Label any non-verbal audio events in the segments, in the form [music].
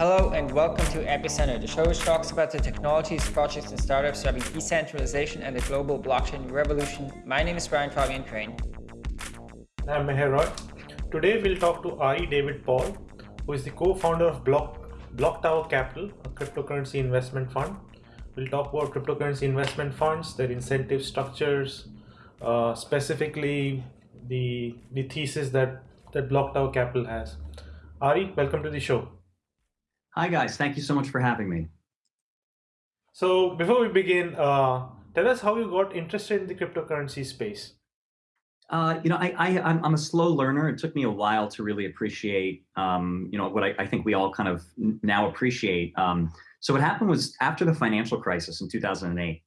Hello and welcome to Epicenter, the show which talks about the technologies, projects, and startups driving decentralization and the global blockchain revolution. My name is Brian Fabian Crain. I'm Meher Roy. Today we'll talk to Ari David Paul, who is the co-founder of Block, Block Tower Capital, a cryptocurrency investment fund. We'll talk about cryptocurrency investment funds, their incentive structures, uh, specifically the, the thesis that, that Block Tower Capital has. Ari, welcome to the show. Hi guys, thank you so much for having me. So before we begin, uh, tell us how you got interested in the cryptocurrency space. Uh, you know, I, I, am a slow learner. It took me a while to really appreciate, um, you know, what I, I, think we all kind of now appreciate. Um, so what happened was after the financial crisis in 2008,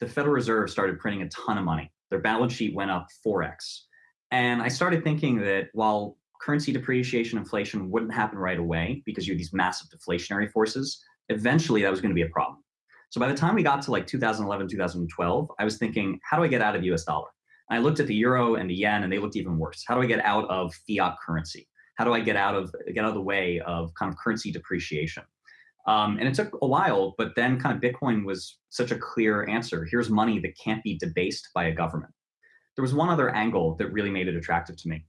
the Federal Reserve started printing a ton of money. Their balance sheet went up 4x. And I started thinking that while currency depreciation, inflation wouldn't happen right away because you had these massive deflationary forces. Eventually that was gonna be a problem. So by the time we got to like 2011, 2012, I was thinking, how do I get out of US dollar? And I looked at the euro and the yen and they looked even worse. How do I get out of fiat currency? How do I get out of, get out of the way of kind of currency depreciation? Um, and it took a while, but then kind of Bitcoin was such a clear answer. Here's money that can't be debased by a government. There was one other angle that really made it attractive to me.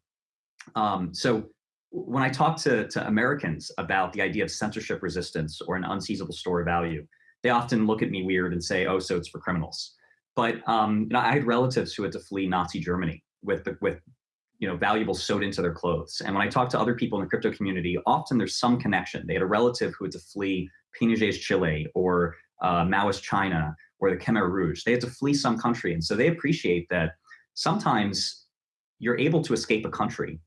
Um, so when I talk to, to Americans about the idea of censorship resistance or an unseizable store of value, they often look at me weird and say, oh, so it's for criminals. But um, you know, I had relatives who had to flee Nazi Germany with, the, with you know, valuables sewed into their clothes. And when I talk to other people in the crypto community, often there's some connection. They had a relative who had to flee Pinochet's Chile or uh, Maoist China or the Khmer Rouge. They had to flee some country. And so they appreciate that sometimes you're able to escape a country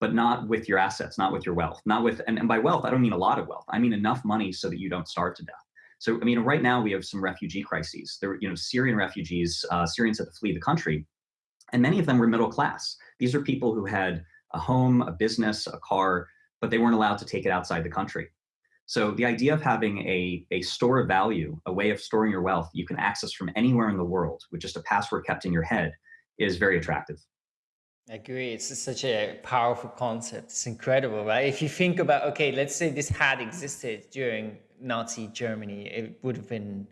but not with your assets, not with your wealth, not with, and, and by wealth, I don't mean a lot of wealth. I mean enough money so that you don't starve to death. So, I mean, right now we have some refugee crises. There, you know, Syrian refugees, uh, Syrians had to flee the country, and many of them were middle class. These are people who had a home, a business, a car, but they weren't allowed to take it outside the country. So the idea of having a, a store of value, a way of storing your wealth you can access from anywhere in the world with just a password kept in your head is very attractive. I agree. It's such a powerful concept. It's incredible, right? If you think about, okay, let's say this had existed during Nazi Germany, it would have been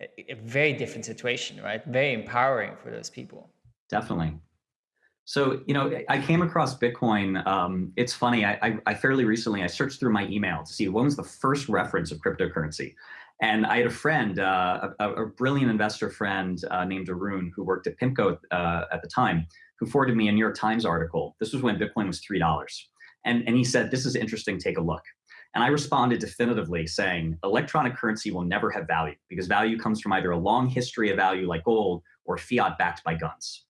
a, very different situation, right? Very empowering for those people. Definitely. So, you know, I came across Bitcoin. Um, it's funny, I, I, I, fairly recently, I searched through my email to see when was the first reference of cryptocurrency. And I had a friend, uh, a, a, brilliant investor friend uh, named Arun, who worked at PIMCO uh, at the time, who forwarded me a New York Times article. This was when Bitcoin was $3. And, and he said, this is interesting, take a look. And I responded definitively saying, electronic currency will never have value because value comes from either a long history of value like gold or fiat backed by guns.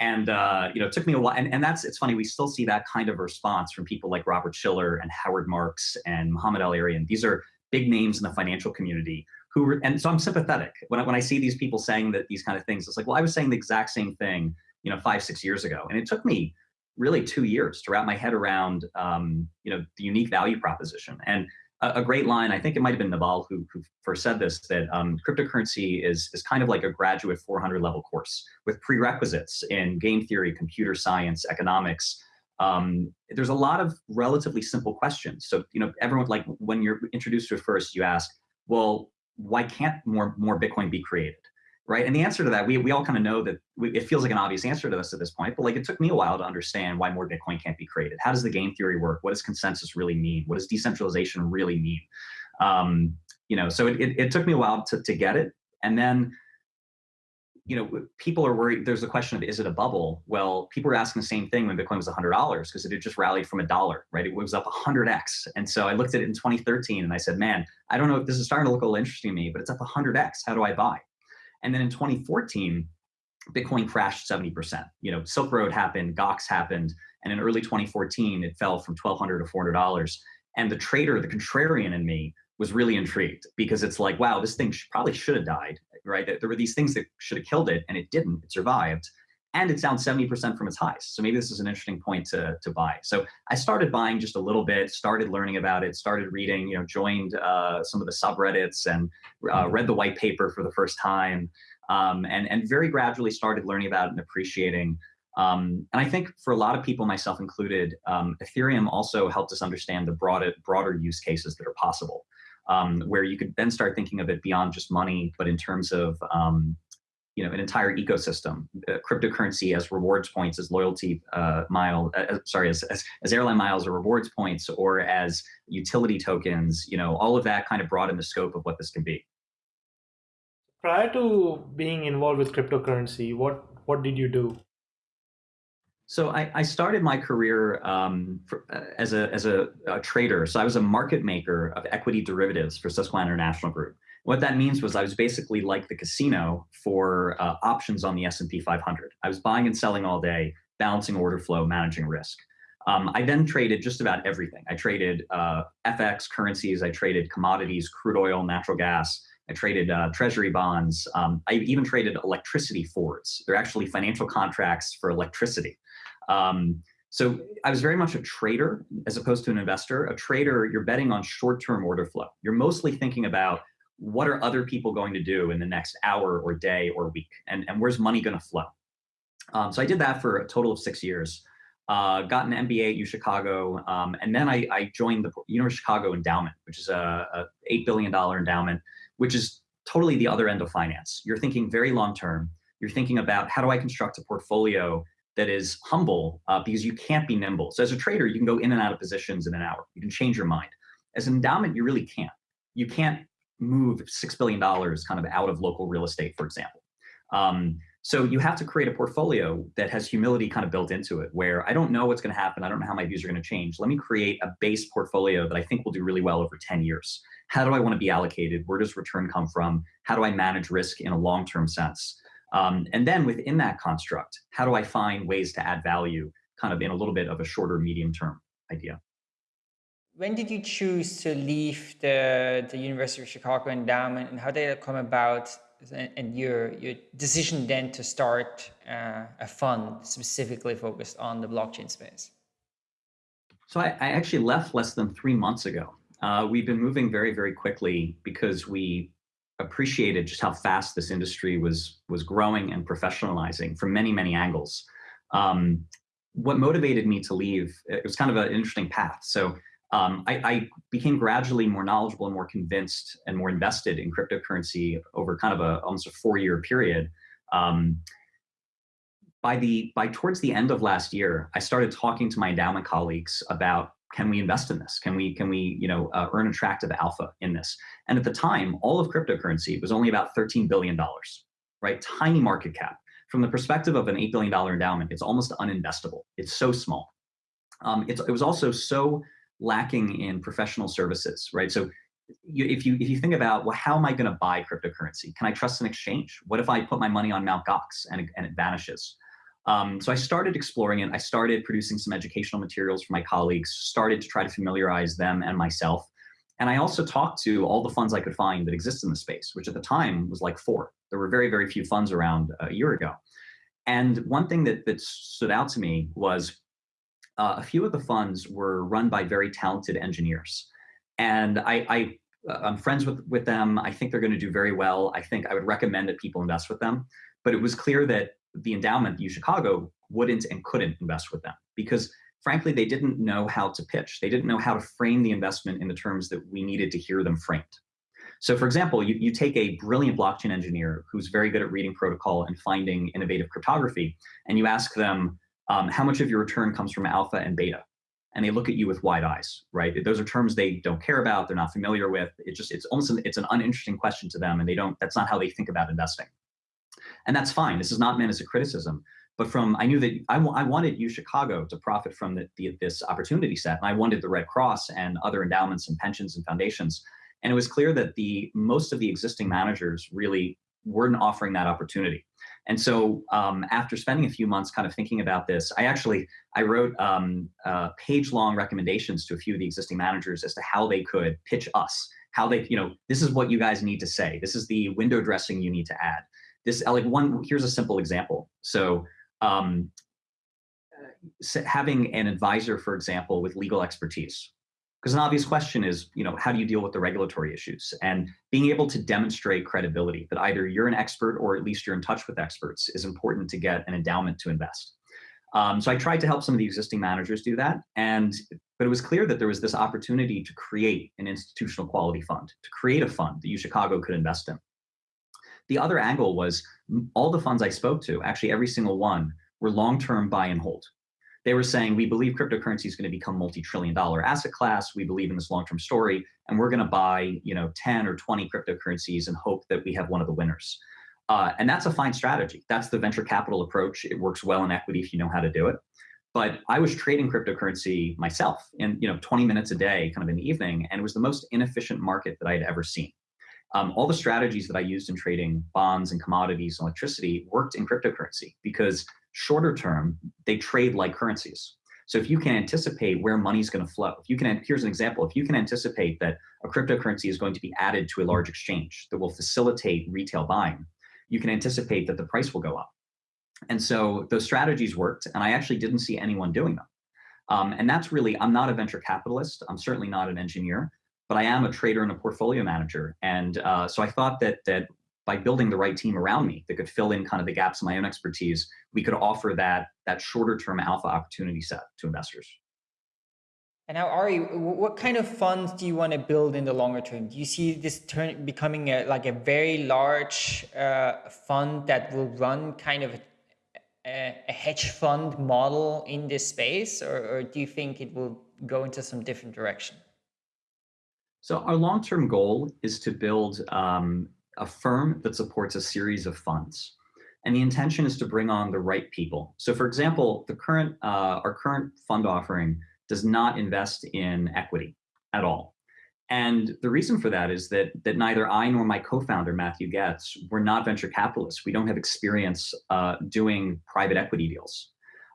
And uh, you know, it took me a while, and, and that's, it's funny, we still see that kind of response from people like Robert Shiller and Howard Marks and Mohamed El-Erian. These are big names in the financial community who, and so I'm sympathetic. When I, when I see these people saying that these kind of things, it's like, well, I was saying the exact same thing you know, five, six years ago. And it took me really two years to wrap my head around, um, you know, the unique value proposition. And a, a, great line, I think it might have been Naval who, who first said this, that um, cryptocurrency is, is kind of like a graduate 400 level course with prerequisites in game theory, computer science, economics. Um, there's a lot of relatively simple questions. So, you know, everyone, like when you're introduced to it first, you ask, well, why can't more, more Bitcoin be created? Right? And the answer to that, we, we all kind of know that we, it feels like an obvious answer to this at this point, but like it took me a while to understand why more Bitcoin can't be created. How does the game theory work? What does consensus really mean? What does decentralization really mean? Um, you know, so it, it, it, took me a while to, to get it. And then, you know, people are worried, there's a question of, is it a bubble? Well, people were asking the same thing when Bitcoin was $100 because it had just rallied from a dollar, right? It was up 100x. And so I looked at it in 2013 and I said, man, I don't know if this is starting to look a little interesting to me, but it's up 100x. How do I buy? And then in 2014, Bitcoin crashed 70%. You know, Silk Road happened, Gox happened, and in early 2014, it fell from 1200 to $400. And the trader, the contrarian in me, was really intrigued because it's like, wow, this thing should, probably should have died, right? There were these things that should have killed it, and it didn't. It survived and it's down 70% from its highs. So maybe this is an interesting point to, to buy. So I started buying just a little bit, started learning about it, started reading, you know, joined uh, some of the subreddits and uh, mm-hmm. read the white paper for the first time. Um, and, and very gradually started learning about it and appreciating Um, and I think for a lot of people, myself included, um, Ethereum also helped us understand the broader, broader use cases that are possible, um, where you could then start thinking of it beyond just money, but in terms of um, you know an entire ecosystem, uh, cryptocurrency as rewards points, as loyalty uh, mile, uh, sorry, as, as, as airline miles or rewards points, or as utility tokens. You know, all of that kind of broaden the scope of what this can be. Prior to being involved with cryptocurrency, what what did you do? So I, I started my career um, for, uh, as, a, as a, a, trader. So I was a market maker of equity derivatives for Susquehanna International Group. What that means was I was basically like the casino for uh, options on the S&P 500. I was buying and selling all day, balancing order flow, managing risk. Um, I then traded just about everything. I traded uh, FX currencies, I traded commodities, crude oil, natural gas, I traded uh, treasury bonds. Um, I even traded electricity forwards. They're actually financial contracts for electricity. Um, so I was very much a trader as opposed to an investor. A trader, you're betting on short-term order flow. You're mostly thinking about what are other people going to do in the next hour or day or week, and, and where's money going to flow. Um, so I did that for a total of six years. Uh, got an MBA at U Chicago, um, and then I, I, joined the University of Chicago Endowment, which is a, a $8 billion endowment, which is totally the other end of finance. You're thinking very long term. You're thinking about how do I construct a portfolio that is humble uh, because you can't be nimble. So as a trader, you can go in and out of positions in an hour. You can change your mind. As an endowment, you really can't. You can't move $6 billion kind of out of local real estate, for example. Um, so you have to create a portfolio that has humility kind of built into it, where I don't know what's going to happen. I don't know how my views are going to change. Let me create a base portfolio that I think will do really well over 10 years. How do I want to be allocated? Where does return come from? How do I manage risk in a long-term sense? Um, and then within that construct, how do I find ways to add value kind of in a little bit of a shorter medium term idea? When did you choose to leave the, the University of Chicago endowment and how did it come about and your, your decision then to start uh, a fund specifically focused on the blockchain space? So I, I actually left less than three months ago. Uh, we've been moving very, very quickly because we appreciated just how fast this industry was was growing and professionalizing from many many angles. Um, what motivated me to leave it was kind of an interesting path. So um, I, I, became gradually more knowledgeable and more convinced and more invested in cryptocurrency over kind of a almost a four year period. Um, by the by towards the end of last year, I started talking to my endowment colleagues about can we invest in this? Can we, can we you know, uh, earn attractive alpha in this? And at the time, all of cryptocurrency was only about $13 billion, right? Tiny market cap. From the perspective of an $8 billion endowment, it's almost uninvestable. It's so small. Um, it was also so lacking in professional services, right? So you, if you if you think about well, how am I going to buy cryptocurrency? Can I trust an exchange? What if I put my money on Mt. Gox and, and it vanishes? Um, so I started exploring it. I started producing some educational materials for my colleagues, started to try to familiarize them and myself. And I also talked to all the funds I could find that exist in the space, which at the time was like four. There were very, very few funds around a year ago. And one thing that, that stood out to me was uh, a few of the funds were run by very talented engineers. And I, I, uh, I'm friends with, with them. I think they're going to do very well. I think I would recommend that people invest with them. But it was clear that the endowment, U Chicago, wouldn't and couldn't invest with them because frankly, they didn't know how to pitch. They didn't know how to frame the investment in the terms that we needed to hear them framed. So for example, you, you take a brilliant blockchain engineer who's very good at reading protocol and finding innovative cryptography, and you ask them, um, how much of your return comes from alpha and beta? And they look at you with wide eyes, right? Those are terms they don't care about, they're not familiar with. It just, it's almost, an, it's an uninteresting question to them and they don't, that's not how they think about investing. And that's fine. This is not meant as a criticism. But from, I knew that I, I wanted U Chicago to profit from the, the, this opportunity set. And I wanted the Red Cross and other endowments and pensions and foundations. And it was clear that the most of the existing managers really weren't offering that opportunity. And so um, after spending a few months kind of thinking about this, I actually, I wrote um, uh, page long recommendations to a few of the existing managers as to how they could pitch us, how they, you know, this is what you guys need to say. This is the window dressing you need to add this like one here's a simple example so um, having an advisor for example with legal expertise because an obvious question is you know how do you deal with the regulatory issues and being able to demonstrate credibility that either you're an expert or at least you're in touch with experts is important to get an endowment to invest Um, so I tried to help some of the existing managers do that, and but it was clear that there was this opportunity to create an institutional quality fund, to create a fund that UChicago could invest in. The other angle was all the funds I spoke to, actually every single one, were long-term buy and hold. They were saying, we believe cryptocurrency is going to become multi-trillion dollar asset class. We believe in this long-term story, and we're going to buy, you know, 10 or 20 cryptocurrencies and hope that we have one of the winners. Uh, and that's a fine strategy. That's the venture capital approach. It works well in equity if you know how to do it. But I was trading cryptocurrency myself in you know 20 minutes a day, kind of in the evening, and it was the most inefficient market that I had ever seen. Um, all the strategies that I used in trading bonds and commodities and electricity worked in cryptocurrency because shorter term, they trade like currencies. So if you can anticipate where money is going to flow, if you can, here's an example, if you can anticipate that a cryptocurrency is going to be added to a large exchange that will facilitate retail buying, you can anticipate that the price will go up. And so those strategies worked, and I actually didn't see anyone doing them. Um, and that's really, I'm not a venture capitalist. I'm certainly not an engineer, but I am a trader and a portfolio manager. And uh, so I thought that that by building the right team around me that could fill in kind of the gaps in my own expertise, we could offer that that shorter term alpha opportunity set to investors. And now, Ari, what kind of funds do you want to build in the longer term? Do you see this turn becoming a, like a very large uh, fund that will run kind of a, a hedge fund model in this space, or, or do you think it will go into some different direction? So our long-term goal is to build um, a firm that supports a series of funds. And the intention is to bring on the right people. So for example, the current, uh, our current fund offering does not invest in equity at all. And the reason for that is that, that neither I nor my co-founder, Matthew Goetz, were not venture capitalists. We don't have experience uh, doing private equity deals.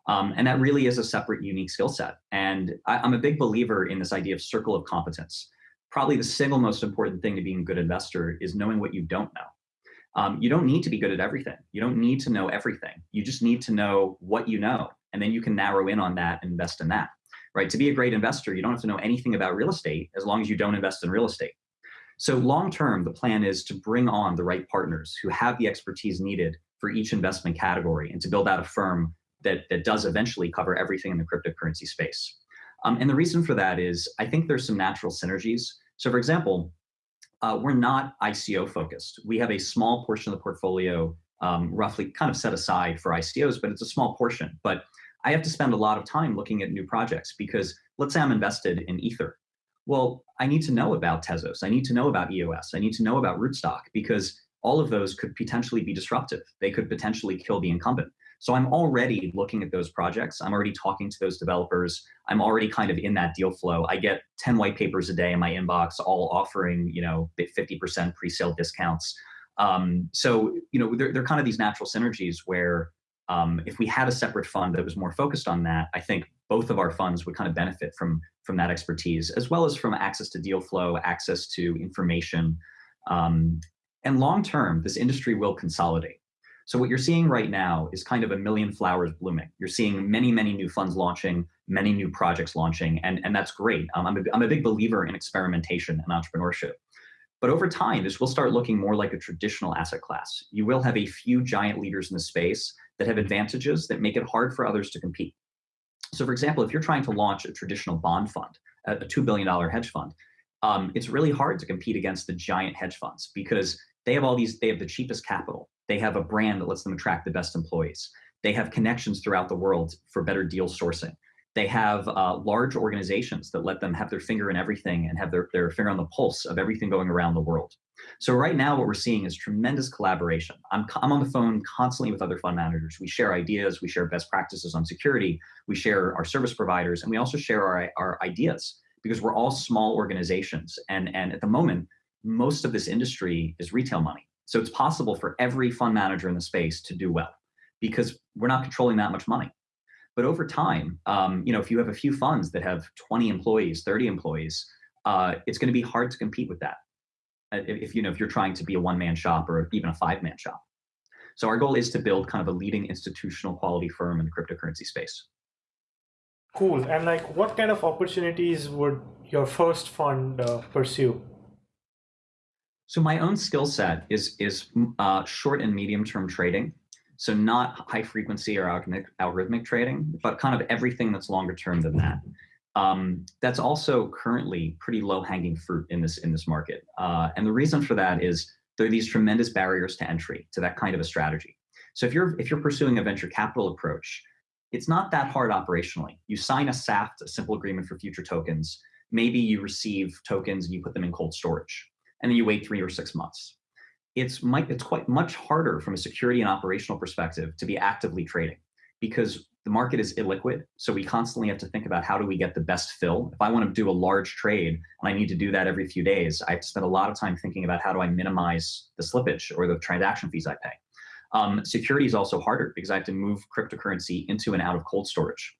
Um, and that really is a separate, unique skill set. And I, I'm a big believer in this idea of circle of competence. Probably the single most important thing to being a good investor is knowing what you don't know. Um, you don't need to be good at everything. You don't need to know everything. You just need to know what you know, and then you can narrow in on that and invest in that right? To be a great investor, you don't have to know anything about real estate as long as you don't invest in real estate. So long term, the plan is to bring on the right partners who have the expertise needed for each investment category and to build out a firm that, that does eventually cover everything in the cryptocurrency space. Um, and the reason for that is I think there's some natural synergies. So for example, uh, we're not ICO focused. We have a small portion of the portfolio um, roughly kind of set aside for ICOs, but it's a small portion. But I have to spend a lot of time looking at new projects because let's say I'm invested in Ether. Well, I need to know about Tezos. I need to know about EOS. I need to know about Rootstock because all of those could potentially be disruptive. They could potentially kill the incumbent. So I'm already looking at those projects. I'm already talking to those developers. I'm already kind of in that deal flow. I get 10 white papers a day in my inbox, all offering, you know, 50% pre-sale discounts. Um, so, you know, they're, they're kind of these natural synergies where um, if we had a separate fund that was more focused on that, I think both of our funds would kind of benefit from, from that expertise, as well as from access to deal flow, access to information. Um, and long term, this industry will consolidate. So what you're seeing right now is kind of a million flowers blooming. You're seeing many, many new funds launching, many new projects launching, and, and that's great. Um, I'm, a, I'm a big believer in experimentation and entrepreneurship. But over time, this will start looking more like a traditional asset class. You will have a few giant leaders in the space that have advantages that make it hard for others to compete. So for example, if you're trying to launch a traditional bond fund, a $2 billion hedge fund, um, it's really hard to compete against the giant hedge funds because they have all these, they have the cheapest capital. They have a brand that lets them attract the best employees. They have connections throughout the world for better deal sourcing. They have uh, large organizations that let them have their finger in everything and have their, their finger on the pulse of everything going around the world. So right now, what we're seeing is tremendous collaboration. I'm, I'm on the phone constantly with other fund managers. We share ideas, we share best practices on security, we share our service providers, and we also share our, our ideas because we're all small organizations. And, and at the moment, most of this industry is retail money. So it's possible for every fund manager in the space to do well because we're not controlling that much money. But over time, um, you know, if you have a few funds that have 20 employees, 30 employees, uh, it's going to be hard to compete with that. Uh, if you know if you're trying to be a one-man shop or even a five-man shop. So our goal is to build kind of a leading institutional quality firm in the cryptocurrency space. Cool. And like, what kind of opportunities would your first fund uh, pursue? So my own skill set is is uh, short and medium term trading. So not high frequency or algorithmic, algorithmic trading, but kind of everything that's longer term than that. Um, that's also currently pretty low hanging fruit in this in this market. Uh, and the reason for that is there are these tremendous barriers to entry to that kind of a strategy. So if you're if you're pursuing a venture capital approach, it's not that hard operationally. You sign a SAFT, a simple agreement for future tokens. Maybe you receive tokens and you put them in cold storage, and then you wait three or six months. It's, might, it's quite much harder from a security and operational perspective to be actively trading because the market is illiquid. So we constantly have to think about how do we get the best fill. If I want to do a large trade and I need to do that every few days, I spend a lot of time thinking about how do I minimize the slippage or the transaction fees I pay. Um, security is also harder because I have to move cryptocurrency into and out of cold storage.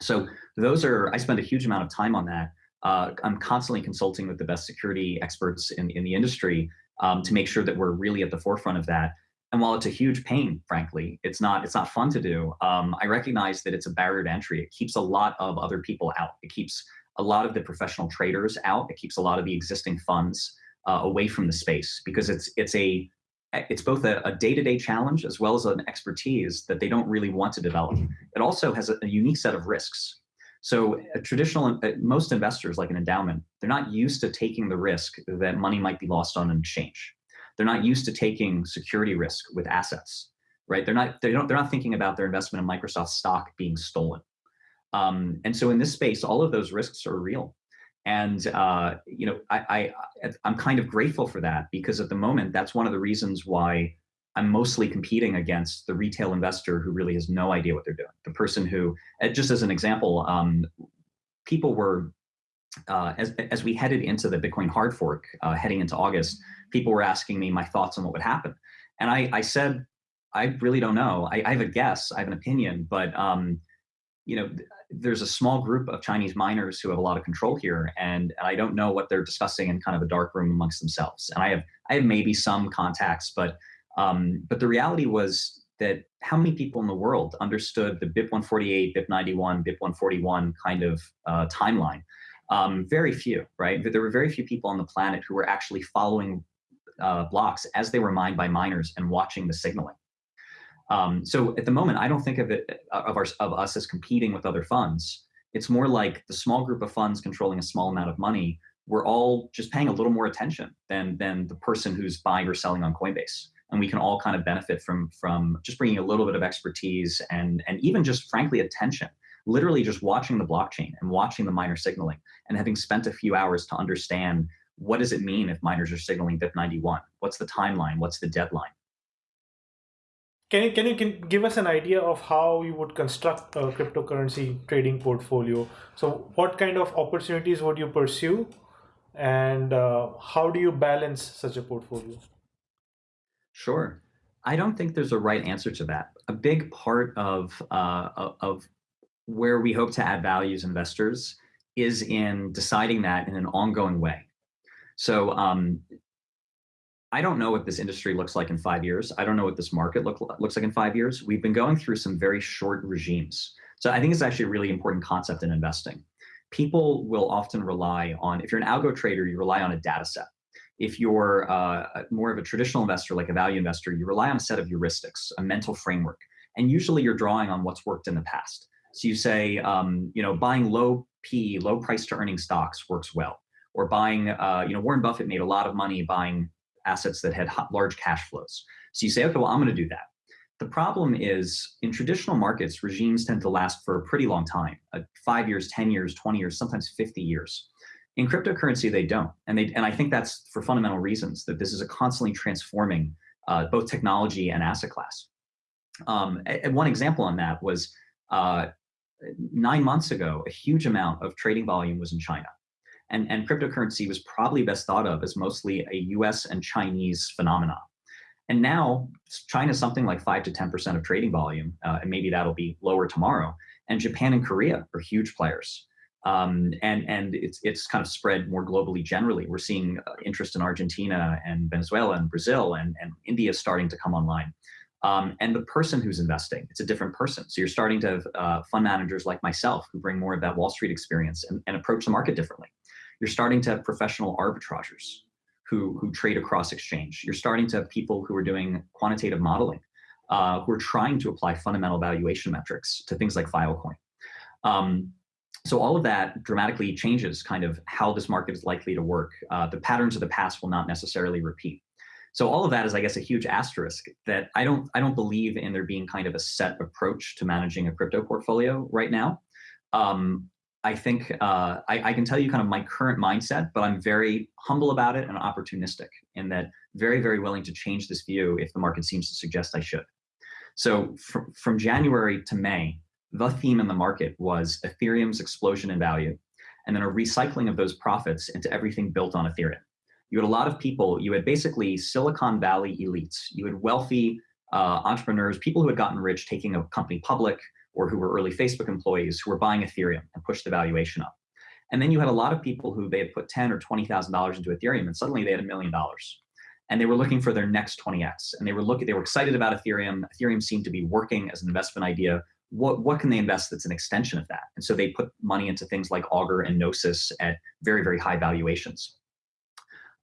So those are, I spend a huge amount of time on that. Uh, I'm constantly consulting with the best security experts in, in the industry um, to make sure that we're really at the forefront of that. And while it's a huge pain, frankly, it's not it's not fun to do. Um, I recognize that it's a barrier to entry. It keeps a lot of other people out. It keeps a lot of the professional traders out. It keeps a lot of the existing funds uh, away from the space because it's it's a it's both a, day-to-day challenge as well as an expertise that they don't really want to develop. It also has a, a unique set of risks. So a traditional, uh, most investors like an endowment, they're not used to taking the risk that money might be lost on an exchange. They're not used to taking security risk with assets, right? They're not, they don't, they're not thinking about their investment in Microsoft stock being stolen. Um, and so in this space, all of those risks are real. And uh, you know, I, I I'm kind of grateful for that because at the moment, that's one of the reasons why I'm mostly competing against the retail investor who really has no idea what they're doing. The person who, uh, just as an example, um, people were uh, as as we headed into the Bitcoin hard fork, uh, heading into August, people were asking me my thoughts on what would happen, and I I said I really don't know. I, I have a guess, I have an opinion, but um, you know, there's a small group of Chinese miners who have a lot of control here, and, and I don't know what they're discussing in kind of a dark room amongst themselves. And I have I have maybe some contacts, but um, but the reality was that how many people in the world understood the BIP 148, BIP 91, BIP 141 kind of uh, timeline? Um, very few, right? There were very few people on the planet who were actually following uh, blocks as they were mined by miners and watching the signaling. Um, so at the moment, I don't think of it uh, of, our, of us as competing with other funds. It's more like the small group of funds controlling a small amount of money. We're all just paying a little more attention than than the person who's buying or selling on Coinbase, and we can all kind of benefit from from just bringing a little bit of expertise and and even just frankly attention. Literally just watching the blockchain and watching the miner signaling, and having spent a few hours to understand what does it mean if miners are signaling BIP91? What's the timeline? What's the deadline? Can you, can you can give us an idea of how you would construct a cryptocurrency trading portfolio? So what kind of opportunities would you pursue and uh, how do you balance such a portfolio? Sure. I don't think there's a right answer to that. A big part of, uh, of where we hope to add value as investors is in deciding that in an ongoing way. So um, I don't know what this industry looks like in five years. I don't know what this market look, looks like in five years. We've been going through some very short regimes. So I think it's actually a really important concept in investing. People will often rely on, if you're an algo trader, you rely on a data set. If you're uh, more of a traditional investor, like a value investor, you rely on a set of heuristics, a mental framework. And usually you're drawing on what's worked in the past. So you say, um, you know, buying low P, low price to earning stocks works well. Or buying, uh, you know, Warren Buffett made a lot of money buying assets that had large cash flows. So you say, okay, well, I'm going to do that. The problem is in traditional markets, regimes tend to last for a pretty long time, uh, five years, 10 years, 20 years, sometimes 50 years. In cryptocurrency, they don't. And, they, and I think that's for fundamental reasons, that this is a constantly transforming uh, both technology and asset class. Um, and one example on that was uh, nine months ago, a huge amount of trading volume was in China. And, and cryptocurrency was probably best thought of as mostly a US and Chinese phenomenon. And now China's something like 5 to 10% of trading volume, uh, and maybe that'll be lower tomorrow. And Japan and Korea are huge players. Um, and and it's, it's kind of spread more globally generally. We're seeing uh, interest in Argentina and Venezuela and Brazil and, and India starting to come online. Um, and the person who's investing, it's a different person. So you're starting to have uh, fund managers like myself who bring more of that Wall Street experience and, and approach the market differently. You're starting to have professional arbitragers who, who trade across exchange. You're starting to have people who are doing quantitative modeling. uh, who are trying to apply fundamental valuation metrics to things like Filecoin. Um, so all of that dramatically changes kind of how this market is likely to work. Uh, the patterns of the past will not necessarily repeat. So all of that is, I guess, a huge asterisk that I don't I don't believe in there being kind of a set approach to managing a crypto portfolio right now. Um, I think uh, I, I, can tell you kind of my current mindset, but I'm very humble about it and opportunistic in that very, very willing to change this view if the market seems to suggest I should. So fr from January to May, the theme in the market was Ethereum's explosion in value, and then a recycling of those profits into everything built on Ethereum. You had a lot of people, you had basically Silicon Valley elites, you had wealthy uh, entrepreneurs, people who had gotten rich taking a company public, or who were early Facebook employees who were buying Ethereum and pushed the valuation up. And then you had a lot of people who they had put ten or $20,000 into Ethereum and suddenly they had a million dollars. And they were looking for their next 20X. And they were looking, they were excited about Ethereum. Ethereum seemed to be working as an investment idea. What, what can they invest that's an extension of that? And so they put money into things like Augur and Gnosis at very, very high valuations.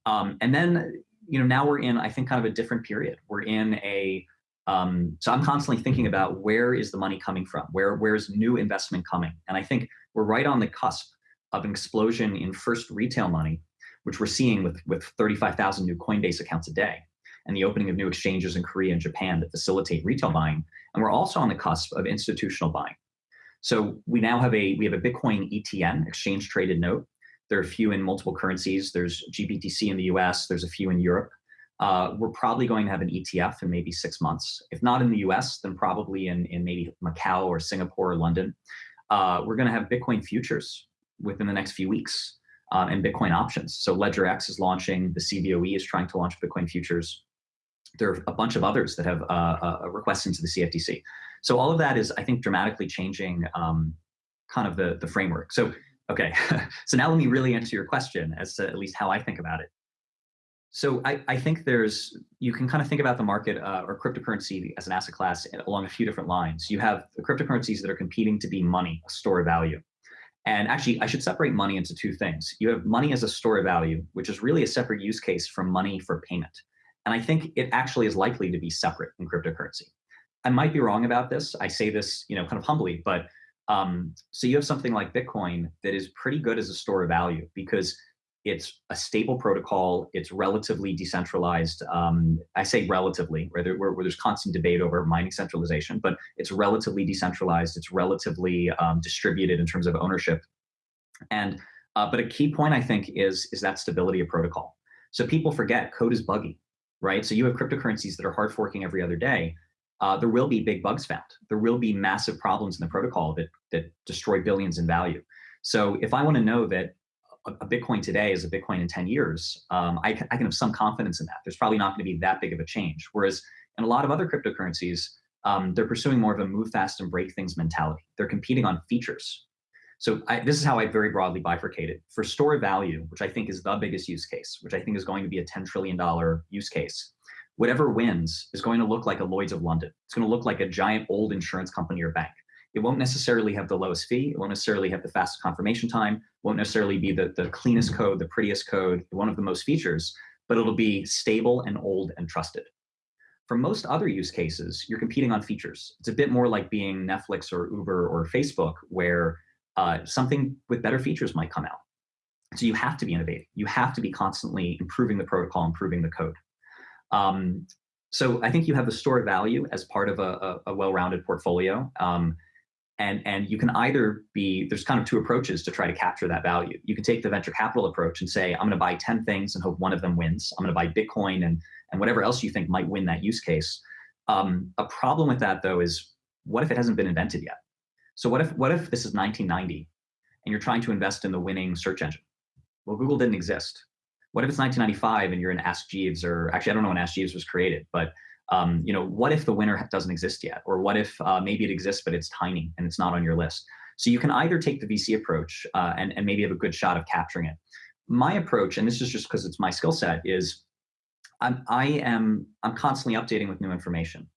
Um, and then, you know, now we're in, I think, kind of a different period. We're in a um, so I'm constantly thinking about where is the money coming from? Where where's new investment coming? And I think we're right on the cusp of an explosion in first retail money, which we're seeing with, with 35,000 new Coinbase accounts a day and the opening of new exchanges in Korea and Japan that facilitate retail buying. And we're also on the cusp of institutional buying. So we now have a we have a Bitcoin ETN, exchange traded note. There are a few in multiple currencies. There's GBTC in the US, there's a few in Europe. Uh, we're probably going to have an ETF in maybe six months. If not in the US, then probably in, in maybe Macau or Singapore or London. Uh, we're going to have Bitcoin futures within the next few weeks uh, and Bitcoin options. So LedgerX is launching, the CBOE is trying to launch Bitcoin futures. There are a bunch of others that have uh, uh, requests into the CFTC. So all of that is, I think, dramatically changing um, kind of the, the framework. So, okay, [laughs] so now let me really answer your question as to at least how I think about it. So I, I think there's, you can kind of think about the market uh, or cryptocurrency as an asset class along a few different lines. You have the cryptocurrencies that are competing to be money, a store of value. And actually, I should separate money into two things. You have money as a store of value, which is really a separate use case from money for payment. And I think it actually is likely to be separate in cryptocurrency. I might be wrong about this. I say this, you know, kind of humbly, but um, so you have something like Bitcoin that is pretty good as a store of value because it's a stable protocol. It's relatively decentralized. Um, I say relatively, where, there, where, where, there's constant debate over mining centralization, but it's relatively decentralized. It's relatively um, distributed in terms of ownership. And uh, but a key point I think is is that stability of protocol. So people forget code is buggy, right? So you have cryptocurrencies that are hard forking every other day. Uh, there will be big bugs found. There will be massive problems in the protocol that that destroy billions in value. So if I want to know that a Bitcoin today is a Bitcoin in 10 years, um, I, can, I can have some confidence in that. There's probably not going to be that big of a change. Whereas in a lot of other cryptocurrencies, um, they're pursuing more of a move fast and break things mentality. They're competing on features. So I, this is how I very broadly bifurcate it. For store value, which I think is the biggest use case, which I think is going to be a $10 trillion use case, whatever wins is going to look like a Lloyd's of London. It's going to look like a giant old insurance company or bank. It won't necessarily have the lowest fee. It won't necessarily have the fastest confirmation time. Won't necessarily be the, the cleanest code, the prettiest code, one of the most features, but it'll be stable and old and trusted. For most other use cases, you're competing on features. It's a bit more like being Netflix or Uber or Facebook, where uh, something with better features might come out. So you have to be innovating. You have to be constantly improving the protocol, improving the code. Um, so I think you have the store value as part of a, a, a well-rounded portfolio. Um, and, and you can either be, there's kind of two approaches to try to capture that value. You can take the venture capital approach and say, I'm going to buy 10 things and hope one of them wins. I'm going to buy Bitcoin and, and whatever else you think might win that use case. Um, a problem with that though is what if it hasn't been invented yet? So what if, what if this is 1990 and you're trying to invest in the winning search engine? Well, Google didn't exist. What if it's 1995 and you're in Ask Jeeves or actually, I don't know when Ask Jeeves was created, but um, you know, what if the winner doesn't exist yet? Or what if uh, maybe it exists, but it's tiny and it's not on your list? So you can either take the VC approach uh, and, and maybe have a good shot of capturing it. My approach, and this is just because it's my skill set, is I'm, I am I'm constantly updating with new information.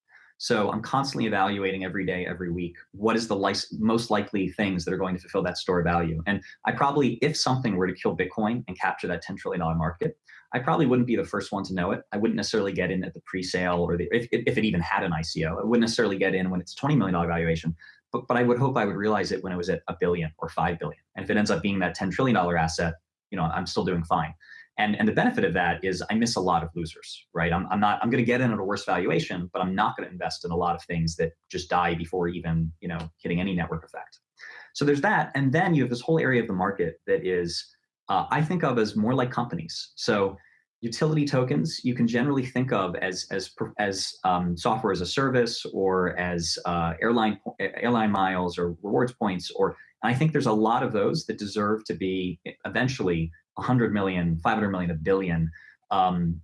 So I'm constantly evaluating every day, every week, what is the most likely things that are going to fulfill that store value. And I probably, if something were to kill Bitcoin and capture that $10 trillion market, I probably wouldn't be the first one to know it. I wouldn't necessarily get in at the pre-sale or the, if, if it even had an ICO. I wouldn't necessarily get in when it's $20 million valuation, but, but I would hope I would realize it when it was at a billion or 5 billion. And if it ends up being that $10 trillion asset, you know, I'm still doing fine. And, and the benefit of that is I miss a lot of losers, right? I'm, I'm not, I'm going to get in at a worse valuation, but I'm not going to invest in a lot of things that just die before even, you know, hitting any network effect. So there's that. And then you have this whole area of the market that is, uh, I think of as more like companies. So utility tokens you can generally think of as as as um, software as a service or as uh, airline airline miles or rewards points or I think there's a lot of those that deserve to be eventually 100 million, 500 million, a billion um,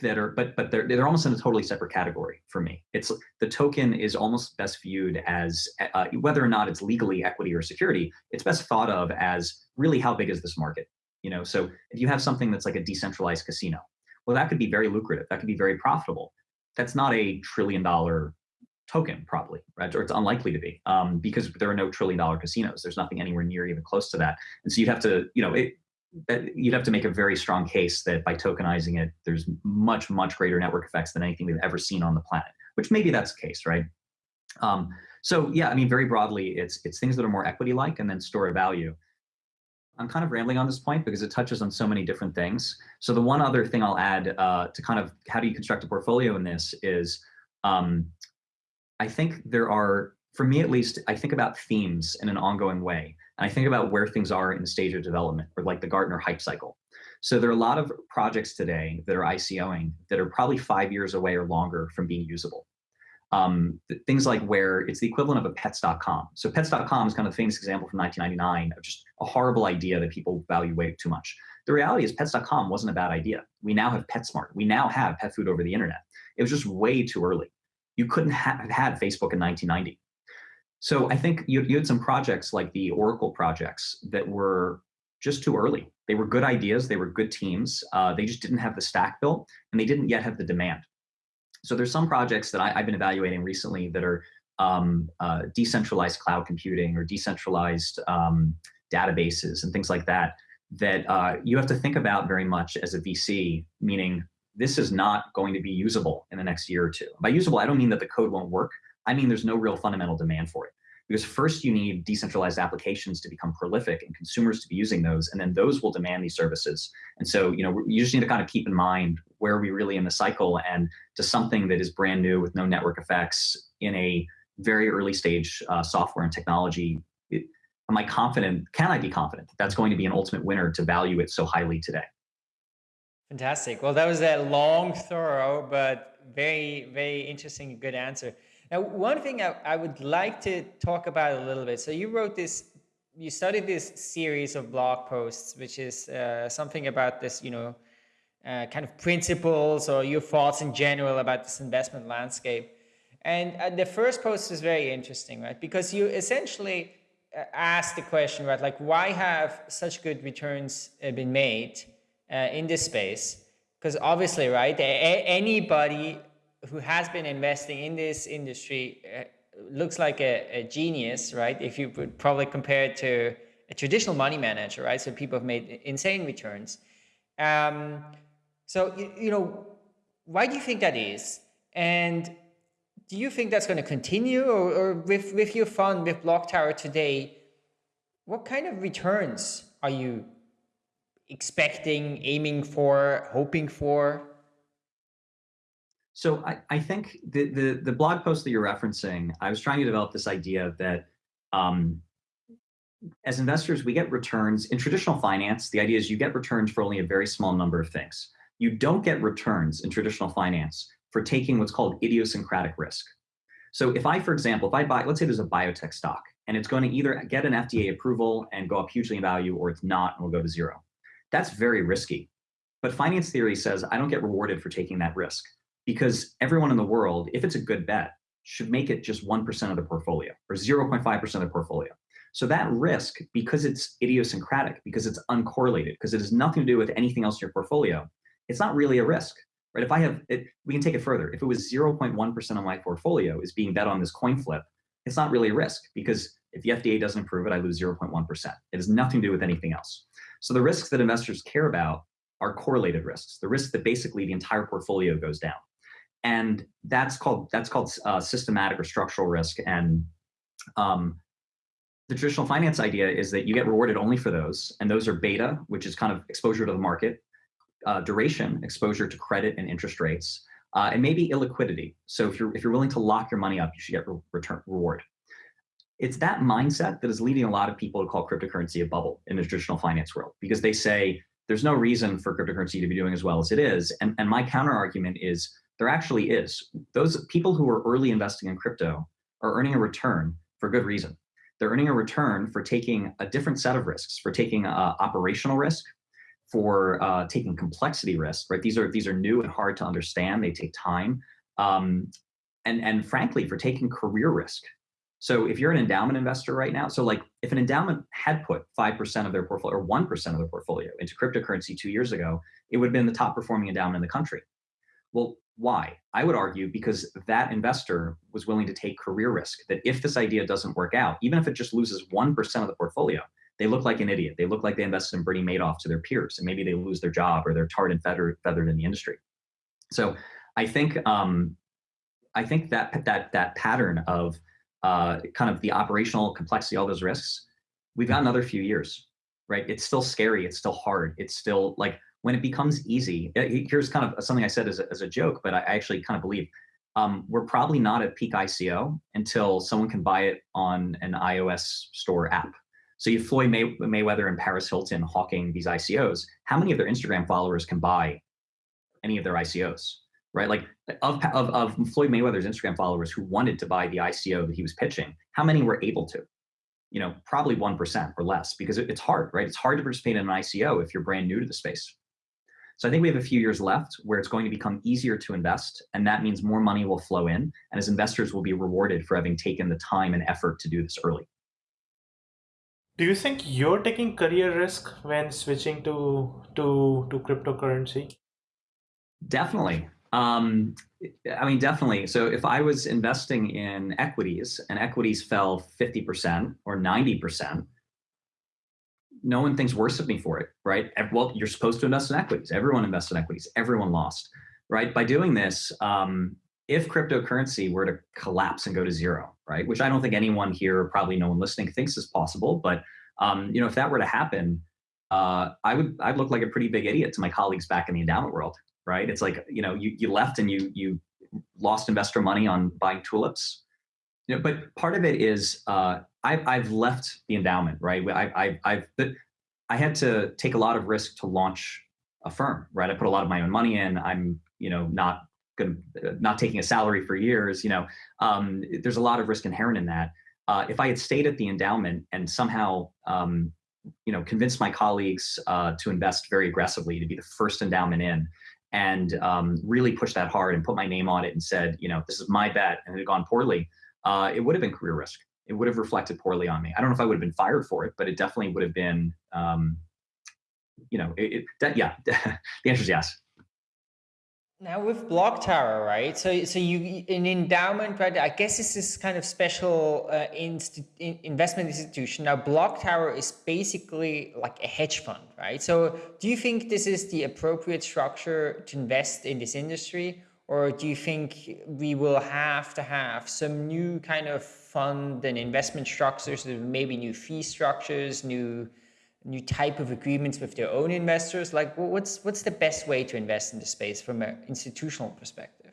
that are, but but they're they're almost in a totally separate category for me. It's the token is almost best viewed as uh, whether or not it's legally equity or security. It's best thought of as really how big is this market? You know, so if you have something that's like a decentralized casino, well, that could be very lucrative. That could be very profitable. That's not a trillion dollar token probably, right? Or it's unlikely to be um, because there are no trillion dollar casinos. There's nothing anywhere near even close to that. And so you'd have to, you know, it, you'd have to make a very strong case that by tokenizing it, there's much, much greater network effects than anything we've ever seen on the planet, which maybe that's the case, right? Um, so yeah, I mean, very broadly, it's, it's things that are more equity-like and then store of value. I'm kind of rambling on this point because it touches on so many different things. So the one other thing I'll add uh, to kind of how do you construct a portfolio in this is um, I think there are, for me at least, I think about themes in an ongoing way. And I think about where things are in the stage of development, or like the Gartner hype cycle. So there are a lot of projects today that are ICOing that are probably five years away or longer from being usable. Um, things like where it's the equivalent of a pets.com. So pets.com is kind of a famous example from 1999 of just a horrible idea that people value way too much. The reality is pets.com wasn't a bad idea. We now have PetSmart. We now have pet food over the internet. It was just way too early. You couldn't have had Facebook in 1990. So I think you, you had some projects like the Oracle projects that were just too early. They were good ideas, they were good teams, uh, they just didn't have the stack built, and they didn't yet have the demand. So there's some projects that I, have been evaluating recently that are um, uh, decentralized cloud computing or decentralized um, databases and things like that, that uh, you have to think about very much as a VC, meaning this is not going to be usable in the next year or two. By usable, I don't mean that the code won't work. I mean there's no real fundamental demand for it. Because first you need decentralized applications to become prolific and consumers to be using those, and then those will demand these services. And so, you know, you just need to kind of keep in mind where we really in the cycle and to something that is brand new with no network effects in a very early stage uh, software and technology. It, am I confident, can I be confident that that's going to be an ultimate winner to value it so highly today? Fantastic. Well, that was a long, thorough, but very, very interesting, good answer. Now, one thing I, I would like to talk about a little bit. So you wrote this, you studied this series of blog posts, which is uh, something about this, you know, uh, kind of principles or your thoughts in general about this investment landscape. And uh, the first post is very interesting, right? Because you essentially uh, asked the question, right? Like, why have such good returns uh, been made? uh, in this space because obviously right anybody who has been investing in this industry uh, looks like a, a, genius right? If you would probably compare it to a traditional money manager right? So people have made insane returns. Um, so you, you know why do you think that is? And do you think that's going to continue? Or, or with with your fund with block tower today what kind of returns are you expecting, aiming for, hoping for? So I, I think the, the, the blog post that you're referencing, I was trying to develop this idea that um, as investors, we get returns in traditional finance. The idea is you get returns for only a very small number of things. You don't get returns in traditional finance for taking what's called idiosyncratic risk. So if I, for example, if I buy, let's say there's a biotech stock and it's going to either get an FDA approval and go up hugely in value or it's not and will go to zero. That's very risky. But finance theory says I don't get rewarded for taking that risk because everyone in the world, if it's a good bet, should make it just 1% of the portfolio or 0.5% of the portfolio. So that risk, because it's idiosyncratic, because it's uncorrelated, because it has nothing to do with anything else in your portfolio, it's not really a risk, right? If I have it, we can take it further. If it was 0.1% of my portfolio is being bet on this coin flip, it's not really a risk because if the FDA doesn't approve it, I lose 0.1%. It has nothing to do with anything else. So the risks that investors care about are correlated risks, the risks that basically the entire portfolio goes down. And that's called, that's called uh, systematic or structural risk. And um, the traditional finance idea is that you get rewarded only for those, and those are beta, which is kind of exposure to the market, uh, duration, exposure to credit and interest rates, uh, and maybe illiquidity. So if you're if you're willing to lock your money up, you should get re return reward. It's that mindset that is leading a lot of people to call cryptocurrency a bubble in the traditional finance world because they say there's no reason for cryptocurrency to be doing as well as it is. And, and my counter argument is there actually is. Those people who are early investing in crypto are earning a return for good reason. They're earning a return for taking a different set of risks, for taking uh, operational risk, for uh, taking complexity risk, right? These are these are new and hard to understand. They take time, um, and and frankly, for taking career risk. So if you're an endowment investor right now, so like if an endowment had put five percent of their portfolio or one percent of their portfolio into cryptocurrency two years ago, it would have been the top performing endowment in the country. Well, why? I would argue because that investor was willing to take career risk. That if this idea doesn't work out, even if it just loses one percent of the portfolio, they look like an idiot. They look like they invested in Bernie Madoff to their peers, and maybe they lose their job or they're tarred and feathered, feathered in the industry. So I think um, I think that that that pattern of uh, kind of the operational complexity, all those risks, we've got another few years, right? It's still scary. It's still hard. It's still like when it becomes easy. Here's kind of something I said as a, as a joke, but I actually kind of believe um, we're probably not at peak ICO until someone can buy it on an iOS store app so you have Floyd May Mayweather and Paris Hilton hawking these ICOs. How many of their Instagram followers can buy any of their ICOs? Right, like of, of, of Floyd Mayweather's Instagram followers who wanted to buy the ICO that he was pitching, how many were able to? You know, probably 1% or less because it, it's hard, right? It's hard to participate in an ICO if you're brand new to the space. So I think we have a few years left where it's going to become easier to invest, and that means more money will flow in, and as investors will be rewarded for having taken the time and effort to do this early. Do you think you're taking career risk when switching to to to cryptocurrency? Definitely. Um, I mean, definitely. So if I was investing in equities and equities fell 50% or 90%, no one thinks worse of me for it, right? Well, you're supposed to invest in equities. Everyone invests in equities. Everyone lost, right? By doing this, um, if cryptocurrency were to collapse and go to zero, right, which I don't think anyone here, probably no one listening, thinks is possible, but um, you know, if that were to happen, uh, I would I'd look like a pretty big idiot to my colleagues back in the endowment world, right? It's like you know, you you left and you you lost investor money on buying tulips. You know, but part of it is uh, I've I've left the endowment, right? I, I I've I had to take a lot of risk to launch a firm, right? I put a lot of my own money in. I'm you know not gonna, not taking a salary for years, you know, um, there's a lot of risk inherent in that. Uh, if I had stayed at the endowment and somehow, um, you know, convinced my colleagues uh, to invest very aggressively, to be the first endowment in, and um, really pushed that hard and put my name on it and said, you know, this is my bet, and it had gone poorly, uh, it would have been career risk. It would have reflected poorly on me. I don't know if I would have been fired for it, but it definitely would have been, um, you know, it, it, yeah. [laughs] the answer is yes. Now with Block Tower, right? So, so you an endowment, right? I guess this is kind of special uh, investment institution. Now, Block Tower is basically like a hedge fund, right? So, do you think this is the appropriate structure to invest in this industry, or do you think we will have to have some new kind of fund and investment structures, maybe new fee structures, new new type of agreements with their own investors? Like, what's what's the best way to invest in the space from an institutional perspective?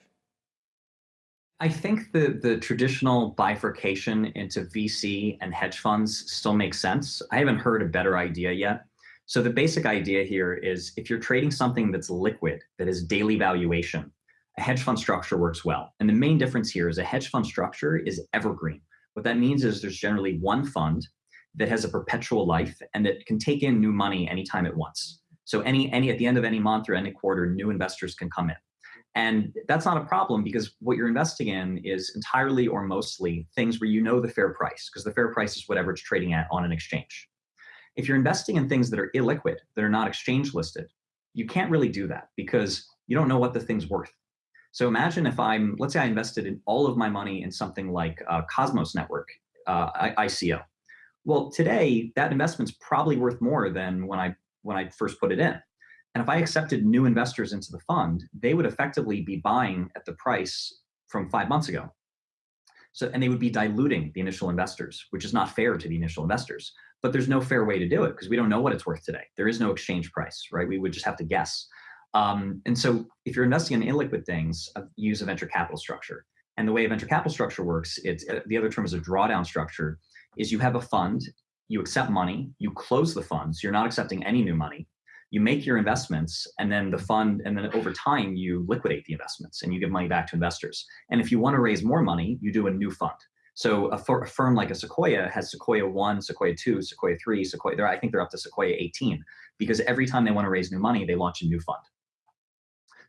I think the the traditional bifurcation into VC and hedge funds still makes sense. I haven't heard a better idea yet. So the basic idea here is if you're trading something that's liquid, that is daily valuation, a hedge fund structure works well. And the main difference here is a hedge fund structure is evergreen. What that means is there's generally one fund that has a perpetual life and that can take in new money anytime it wants. So any, any at the end of any month or any quarter, new investors can come in. And that's not a problem because what you're investing in is entirely or mostly things where you know the fair price, because the fair price is whatever it's trading at on an exchange. If you're investing in things that are illiquid, that are not exchange listed, you can't really do that because you don't know what the thing's worth. So imagine if I'm, let's say I invested in all of my money in something like uh, Cosmos Network, uh, ICO. Well, today that investment's probably worth more than when I when I first put it in. And if I accepted new investors into the fund, they would effectively be buying at the price from five months ago. So, and they would be diluting the initial investors, which is not fair to the initial investors. But there's no fair way to do it because we don't know what it's worth today. There is no exchange price, right? We would just have to guess. Um, and so if you're investing in illiquid things, uh, use a venture capital structure. And the way a venture capital structure works, it's uh, the other term is a drawdown structure, is you have a fund, you accept money, you close the funds, you're not accepting any new money, you make your investments and then the fund and then over time you liquidate the investments and you give money back to investors. And if you want to raise more money you do a new fund. So a, a firm like a sequoia has sequoia 1 sequoia 2 sequoia 3 sequoia i think they're up to sequoia 18 because every time they want to raise new money they launch a new fund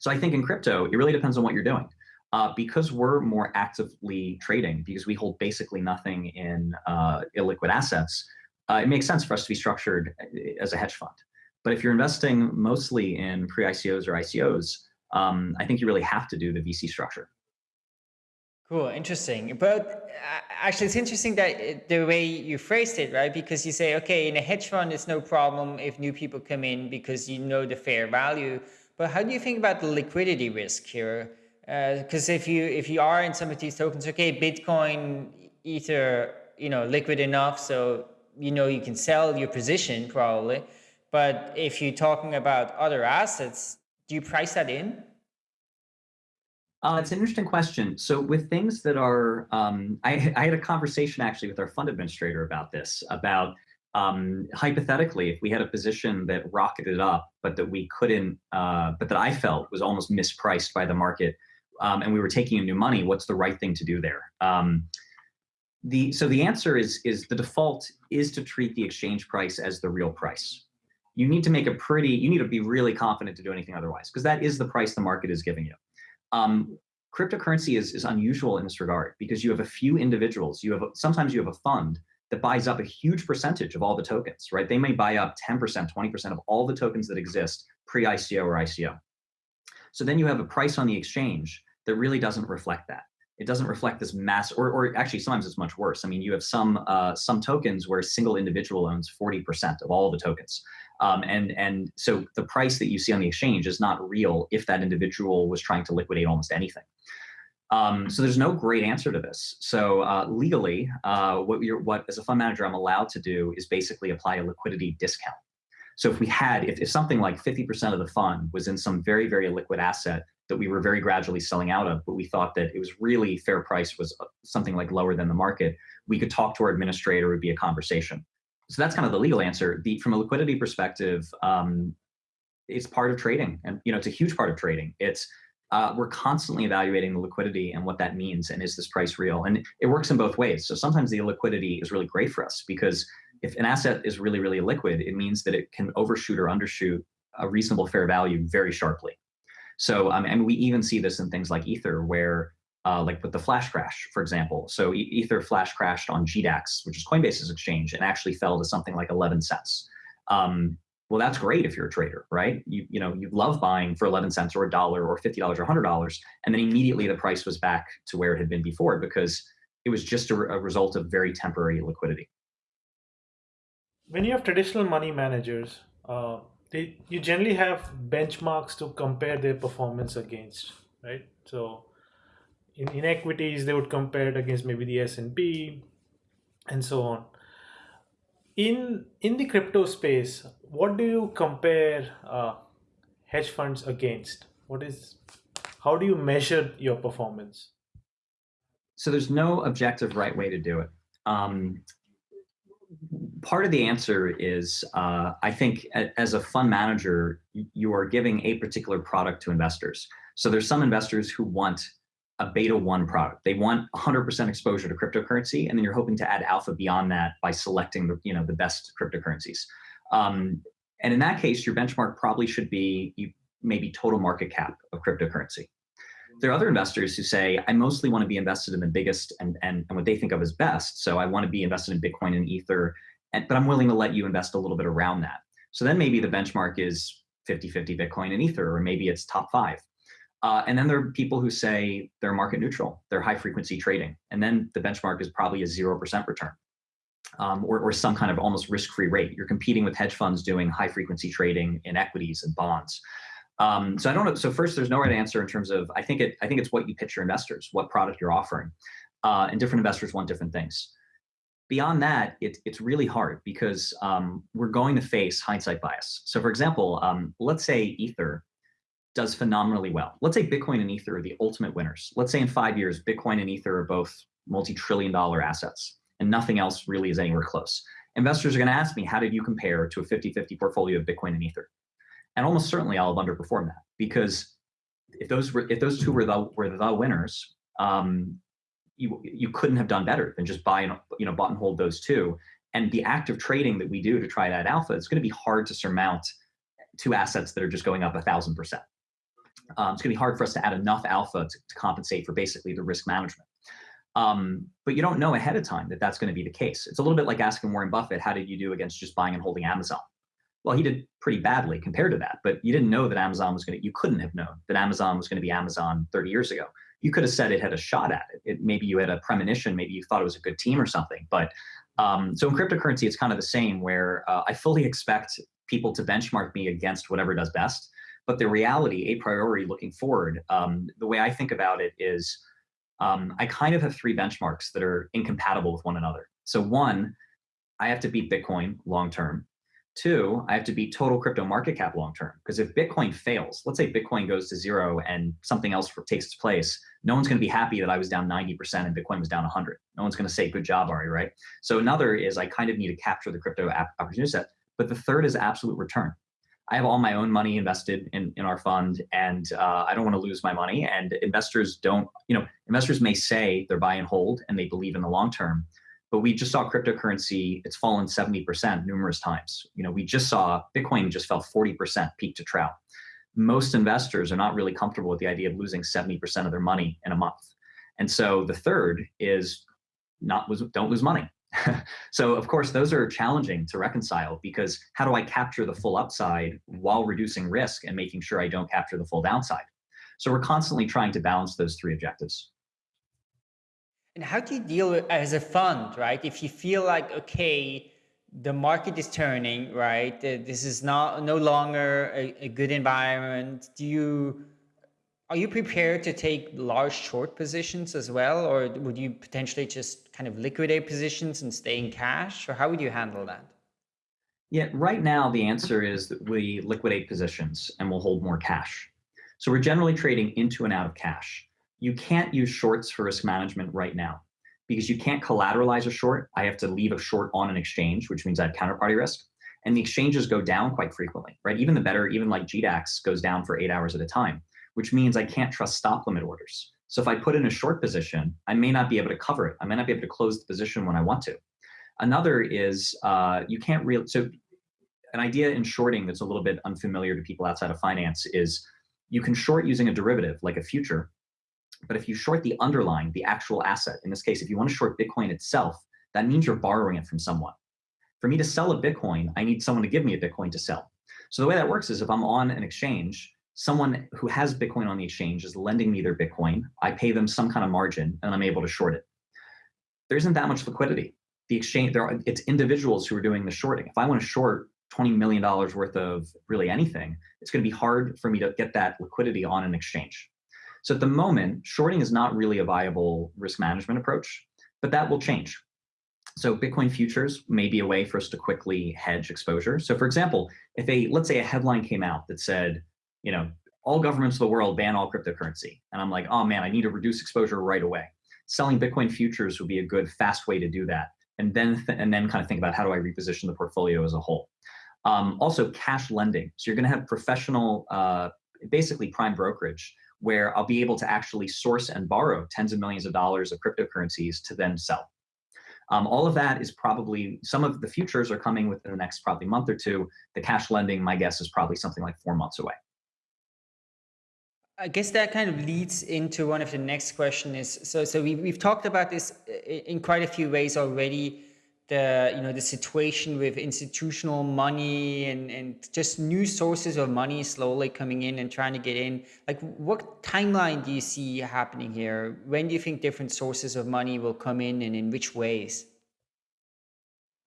so i think in crypto it really depends on what you're doing uh, because we're more actively trading because we hold basically nothing in uh, illiquid assets uh, it makes sense for us to be structured uh, as a hedge fund but if you're investing mostly in pre-ICOs or ICOs, um, I think you really have to do the VC structure. Cool, interesting. But uh, actually, it's interesting that the way you phrased it, right? Because you say, okay, in a hedge fund, it's no problem if new people come in because you know the fair value. But how do you think about the liquidity risk here? Because uh, if you if you are in some of these tokens, okay, Bitcoin, Ether, you know, liquid enough, so you know you can sell your position probably. But if you're talking about other assets, do you price that in? Uh, it's an interesting question. So with things that are, um, I, I, had a conversation actually with our fund administrator about this, about um, hypothetically, if we had a position that rocketed up, but that we couldn't, uh, but that I felt was almost mispriced by the market, um, and we were taking in new money, what's the right thing to do there? Um, the so the answer is is the default is to treat the exchange price as the real price you need to make a pretty, you need to be really confident to do anything otherwise, because that is the price the market is giving you. Um, cryptocurrency is, is unusual in this regard because you have a few individuals, you have, sometimes you have a fund that buys up a huge percentage of all the tokens, right? They may buy up 10%, 20% of all the tokens that exist pre-ICO or ICO. So then you have a price on the exchange that really doesn't reflect that it doesn't reflect this mass, or, or actually sometimes it's much worse. I mean, you have some uh, some tokens where a single individual owns 40% of all the tokens. Um, and, and so the price that you see on the exchange is not real if that individual was trying to liquidate almost anything. Um, so there's no great answer to this. So uh, legally, uh, what, you're, what as a fund manager I'm allowed to do is basically apply a liquidity discount. So if we had, if, if something like 50% of the fund was in some very, very liquid asset that we were very gradually selling out of, but we thought that it was really fair price was uh, something like lower than the market, we could talk to our administrator, it would be a conversation. So that's kind of the legal answer. The, from a liquidity perspective, um, it's part of trading and you know it's a huge part of trading. It's uh, we're constantly evaluating the liquidity and what that means and is this price real? And it works in both ways. So sometimes the illiquidity is really great for us because if an asset is really, really liquid, it means that it can overshoot or undershoot a reasonable fair value very sharply. So, um, and we even see this in things like Ether, where uh, like with the flash crash, for example. So Ether flash crashed on GDAX, which is Coinbase's exchange, and actually fell to something like 11 cents. Um, well, that's great if you're a trader, right? You, you know, you love buying for 11 cents or a dollar or $50 or $100, and then immediately the price was back to where it had been before because it was just a, a result of very temporary liquidity. When you have traditional money managers, uh, they you generally have benchmarks to compare their performance against, right? So in, in equities, they would compare it against maybe the S&P and so on. In, in the crypto space, what do you compare uh, hedge funds against? What is, how do you measure your performance? So there's no objective right way to do it. Um, part of the answer is uh, I think as a fund manager, you are giving a particular product to investors. So there's some investors who want a beta one product. They want 100% exposure to cryptocurrency, and then you're hoping to add alpha beyond that by selecting the you know the best cryptocurrencies. Um, and in that case, your benchmark probably should be maybe total market cap of cryptocurrency. There are other investors who say, I mostly want to be invested in the biggest and, and, and what they think of as best. So I want to be invested in Bitcoin and Ether and, but I'm willing to let you invest a little bit around that. So then maybe the benchmark is 50-50 Bitcoin and Ether, or maybe it's top five. Uh, and then there are people who say they're market neutral, they're high frequency trading. And then the benchmark is probably a 0% return. Um, or, or some kind of almost risk-free rate. You're competing with hedge funds doing high-frequency trading in equities and bonds. Um, so I don't know. So first, there's no right answer in terms of I think it. I think it's what you pitch your investors, what product you're offering, uh, and different investors want different things. Beyond that, it, it's really hard because um, we're going to face hindsight bias. So for example, um, let's say Ether does phenomenally well. Let's say Bitcoin and Ether are the ultimate winners. Let's say in five years, Bitcoin and Ether are both multi-trillion dollar assets and nothing else really is anywhere close. Investors are gonna ask me, how did you compare to a 50-50 portfolio of Bitcoin and Ether? And almost certainly I'll have underperformed that because if those were, if those two were the, were the winners, um, you you couldn't have done better than just buy and you know bought and hold those two. And the active trading that we do to try that alpha, it's going to be hard to surmount two assets that are just going up a thousand percent. Um, it's going to be hard for us to add enough alpha to, to compensate for basically the risk management. Um, but you don't know ahead of time that that's going to be the case. It's a little bit like asking Warren Buffett, how did you do against just buying and holding Amazon? Well, he did pretty badly compared to that, but you didn't know that Amazon was going to, you couldn't have known that Amazon was going to be Amazon 30 years ago you could have said it had a shot at it. it maybe you had a premonition, maybe you thought it was a good team or something. But um, so in cryptocurrency, it's kind of the same where uh, I fully expect people to benchmark me against whatever does best. But the reality, a priori looking forward, um, the way I think about it is um, I kind of have three benchmarks that are incompatible with one another. So one, I have to beat Bitcoin long term. Two, I have to beat total crypto market cap long term. Because if Bitcoin fails, let's say Bitcoin goes to zero and something else takes its place, no one's going to be happy that I was down 90% and Bitcoin was down 100. No one's going to say, good job, Ari, right? So another is I kind of need to capture the crypto opportunity set. But the third is absolute return. I have all my own money invested in, in our fund and uh, I don't want to lose my money. And investors don't, you know, investors may say they're buy and hold and they believe in the long term, but we just saw cryptocurrency, it's fallen 70% numerous times. You know, we just saw Bitcoin just fell 40% peak to trough. Most investors are not really comfortable with the idea of losing 70% of their money in a month. And so the third is not don't lose money. [laughs] so of course, those are challenging to reconcile because how do I capture the full upside while reducing risk and making sure I don't capture the full downside? So we're constantly trying to balance those three objectives. And how do you deal with, as a fund, right? If you feel like, okay, the market is turning, right? This is not no longer a, a good environment. Do you, are you prepared to take large short positions as well? Or would you potentially just kind of liquidate positions and stay in cash? Or how would you handle that? Yeah, right now the answer is that we liquidate positions and we'll hold more cash. So we're generally trading into and out of cash you can't use shorts for risk management right now because you can't collateralize a short. I have to leave a short on an exchange, which means I have counterparty risk. And the exchanges go down quite frequently, right? Even the better, even like GDAX goes down for eight hours at a time, which means I can't trust stop limit orders. So if I put in a short position, I may not be able to cover it. I may not be able to close the position when I want to. Another is uh, you can't really, so an idea in shorting that's a little bit unfamiliar to people outside of finance is you can short using a derivative like a future but if you short the underlying, the actual asset, in this case, if you want to short Bitcoin itself, that means you're borrowing it from someone. For me to sell a Bitcoin, I need someone to give me a Bitcoin to sell. So the way that works is if I'm on an exchange, someone who has Bitcoin on the exchange is lending me their Bitcoin. I pay them some kind of margin and I'm able to short it. There isn't that much liquidity. The exchange, there are, it's individuals who are doing the shorting. If I want to short $20 million worth of really anything, it's going to be hard for me to get that liquidity on an exchange. So at the moment, shorting is not really a viable risk management approach, but that will change. So Bitcoin futures may be a way for us to quickly hedge exposure. So for example, if a, let's say a headline came out that said, you know, all governments of the world ban all cryptocurrency. And I'm like, oh man, I need to reduce exposure right away. Selling Bitcoin futures would be a good fast way to do that. And then, th and then kind of think about how do I reposition the portfolio as a whole. Um, also cash lending. So you're gonna have professional, uh, basically prime brokerage where I'll be able to actually source and borrow tens of millions of dollars of cryptocurrencies to then sell. Um, all of that is probably, some of the futures are coming within the next probably month or two. The cash lending, my guess is probably something like four months away. I guess that kind of leads into one of the next question is, so, so we, we've talked about this in quite a few ways already, the you know the situation with institutional money and and just new sources of money slowly coming in and trying to get in like what timeline do you see happening here when do you think different sources of money will come in and in which ways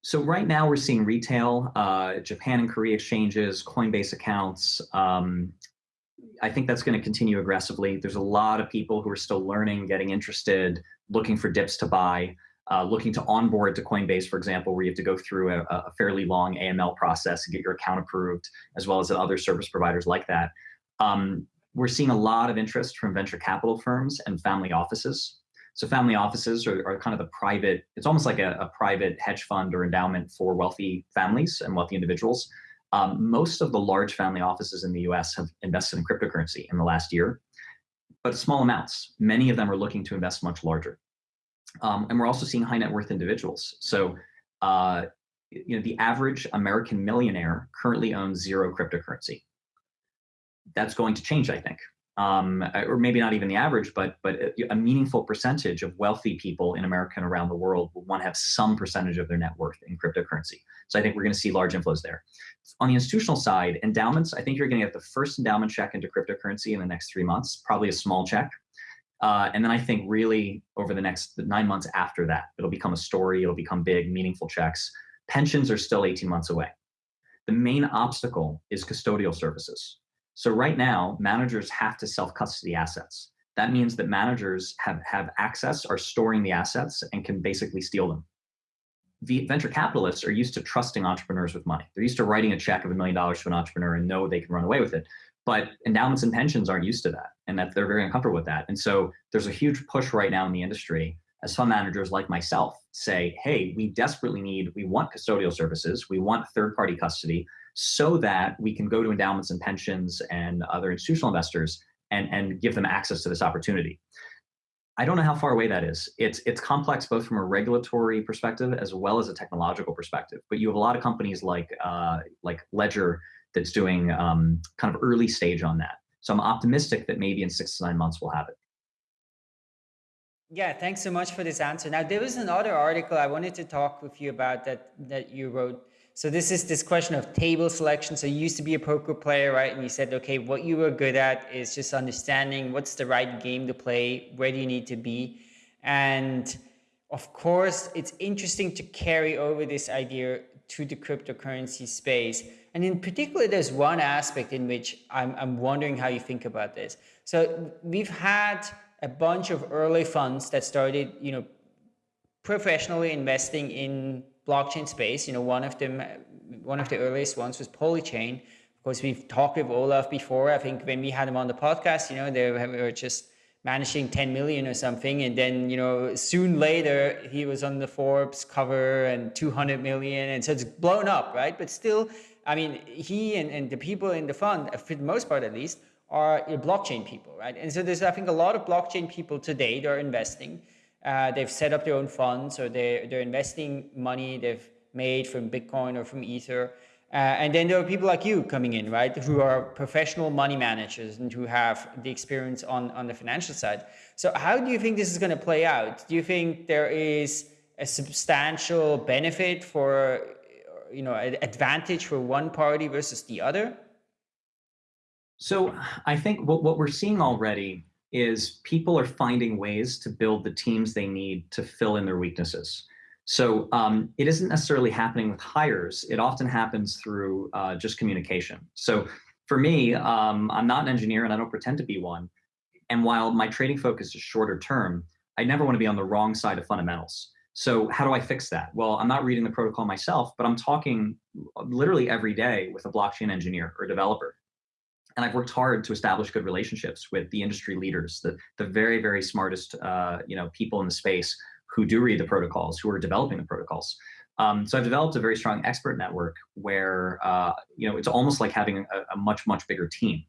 So right now we're seeing retail, uh, Japan and Korea exchanges, Coinbase accounts. Um, I think that's going to continue aggressively. There's a lot of people who are still learning, getting interested, looking for dips to buy, uh, looking to onboard to Coinbase, for example, where you have to go through a, a fairly long AML process to get your account approved, as well as other service providers like that. Um, we're seeing a lot of interest from venture capital firms and family offices so family offices are, are kind of the private, it's almost like a, a, private hedge fund or endowment for wealthy families and wealthy individuals. Um, most of the large family offices in the US have invested in cryptocurrency in the last year, but small amounts. Many of them are looking to invest much larger. Um, and we're also seeing high net worth individuals. So, uh, you know, the average American millionaire currently owns zero cryptocurrency. That's going to change, I think um, or maybe not even the average, but but a meaningful percentage of wealthy people in America and around the world will want to have some percentage of their net worth in cryptocurrency. So I think we're going to see large inflows there. On the institutional side, endowments, I think you're going to get the first endowment check into cryptocurrency in the next three months, probably a small check. Uh, and then I think really over the next nine months after that, it'll become a story, it'll become big, meaningful checks. Pensions are still 18 months away. The main obstacle is custodial services. So right now, managers have to self-custody assets. That means that managers have, have access, are storing the assets, and can basically steal them. The venture capitalists are used to trusting entrepreneurs with money. They're used to writing a check of a million dollars to an entrepreneur and know they can run away with it. But endowments and pensions aren't used to that, and that they're very uncomfortable with that. And so there's a huge push right now in the industry as fund managers like myself say, hey, we desperately need, we want custodial services, we want third-party custody, so that we can go to endowments and pensions and other institutional investors and, and give them access to this opportunity. I don't know how far away that is. It's it's complex both from a regulatory perspective as well as a technological perspective. But you have a lot of companies like uh, like Ledger that's doing um, kind of early stage on that. So I'm optimistic that maybe in six to nine months we'll have it. Yeah, thanks so much for this answer. Now there was another article I wanted to talk with you about that that you wrote so this is this question of table selection. So you used to be a poker player, right? And you said, okay, what you were good at is just understanding what's the right game to play, where do you need to be? And of course, it's interesting to carry over this idea to the cryptocurrency space. And in particular, there's one aspect in which I'm, I'm wondering how you think about this. So we've had a bunch of early funds that started, you know, professionally investing in blockchain space. You know, one of them, one of the earliest ones was Polychain. Of course, we've talked with Olaf before. I think when we had him on the podcast, you know, they were just managing 10 million or something. And then, you know, soon later, he was on the Forbes cover and 200 million. And so it's blown up, right? But still, I mean, he and, and the people in the fund, uh, for the most part at least, are blockchain people, right? And so there's, I think, a lot of blockchain people today that are investing. Uh, they've set up their own funds or they're, they're investing money they've made from Bitcoin or from Ether. Uh, and then there are people like you coming in, right, who are professional money managers and who have the experience on, on the financial side. So how do you think this is going to play out? Do you think there is a substantial benefit for, you know, an advantage for one party versus the other? So I think what, what we're seeing already is people are finding ways to build the teams they need to fill in their weaknesses. So um, it isn't necessarily happening with hires. It often happens through uh, just communication. So for me, um, I'm not an engineer and I don't pretend to be one. And while my trading focus is shorter term, I never want to be on the wrong side of fundamentals. So how do I fix that? Well, I'm not reading the protocol myself, but I'm talking literally every day with a blockchain engineer or developer and I've worked hard to establish good relationships with the industry leaders, the, the very, very smartest uh, you know, people in the space who do read the protocols, who are developing the protocols. Um, so I've developed a very strong expert network where uh, you know it's almost like having a, a, much, much bigger team.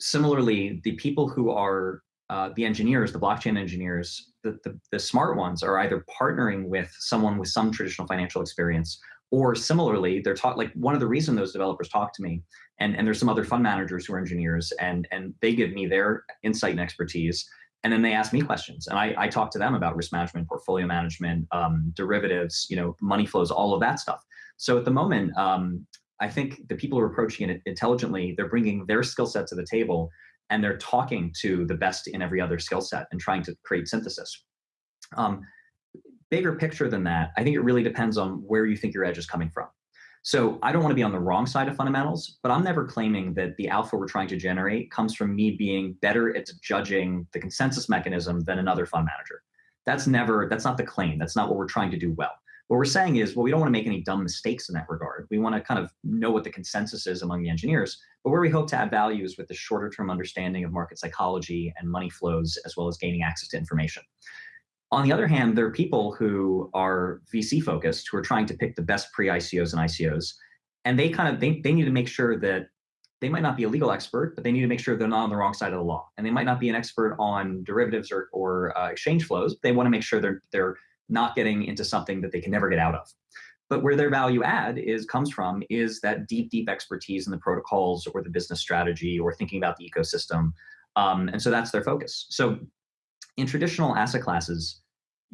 Similarly, the people who are uh, the engineers, the blockchain engineers, the, the, the smart ones are either partnering with someone with some traditional financial experience or similarly, they're taught like one of the reason those developers talk to me, and, and there's some other fund managers who are engineers, and, and they give me their insight and expertise. And then they ask me questions, and I, I talk to them about risk management, portfolio management, um, derivatives, you know, money flows, all of that stuff. So at the moment, um, I think the people who are approaching it intelligently, they're bringing their skill set to the table, and they're talking to the best in every other skill set and trying to create synthesis. Um, bigger picture than that, I think it really depends on where you think your edge is coming from. So I don't want to be on the wrong side of fundamentals, but I'm never claiming that the alpha we're trying to generate comes from me being better at judging the consensus mechanism than another fund manager. That's never, that's not the claim. That's not what we're trying to do well. What we're saying is, well, we don't want to make any dumb mistakes in that regard. We want to kind of know what the consensus is among the engineers, but where we hope to add value is with the shorter term understanding of market psychology and money flows, as well as gaining access to information. On the other hand, there are people who are VC focused, who are trying to pick the best pre-ICOs and ICOs, and they kind of, they, they need to make sure that they might not be a legal expert, but they need to make sure they're not on the wrong side of the law. And they might not be an expert on derivatives or, or uh, exchange flows. They want to make sure they're, they're not getting into something that they can never get out of. But where their value add is comes from is that deep, deep expertise in the protocols or the business strategy or thinking about the ecosystem. Um, and so that's their focus. So in traditional asset classes,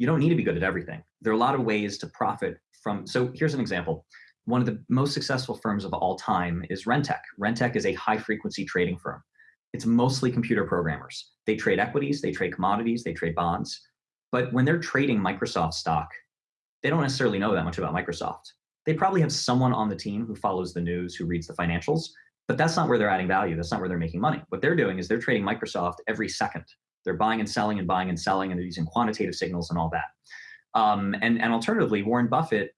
you don't need to be good at everything. There are a lot of ways to profit from, so here's an example. One of the most successful firms of all time is Rentech. Rentech is a high frequency trading firm. It's mostly computer programmers. They trade equities, they trade commodities, they trade bonds. But when they're trading Microsoft stock, they don't necessarily know that much about Microsoft. They probably have someone on the team who follows the news, who reads the financials, but that's not where they're adding value. That's not where they're making money. What they're doing is they're trading Microsoft every second. They're buying and selling and buying and selling, and they're using quantitative signals and all that. Um, and, and alternatively, Warren Buffett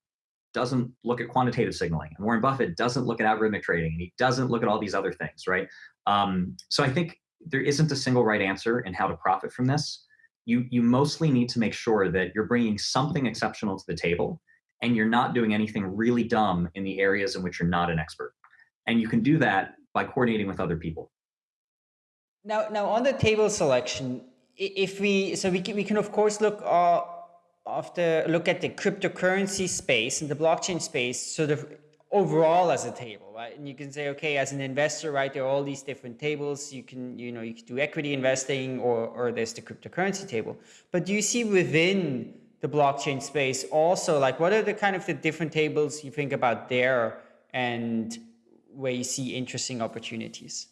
doesn't look at quantitative signaling. And Warren Buffett doesn't look at algorithmic trading. And he doesn't look at all these other things, right? Um, so I think there isn't a single right answer in how to profit from this. You, you mostly need to make sure that you're bringing something exceptional to the table and you're not doing anything really dumb in the areas in which you're not an expert. And you can do that by coordinating with other people. Now, now on the table selection, if we so we can, we can of course look uh, after look at the cryptocurrency space and the blockchain space sort of overall as a table, right? And you can say, okay, as an investor, right, there are all these different tables. You can, you know, you can do equity investing or, or there's the cryptocurrency table. But do you see within the blockchain space also, like what are the kind of the different tables you think about there and where you see interesting opportunities?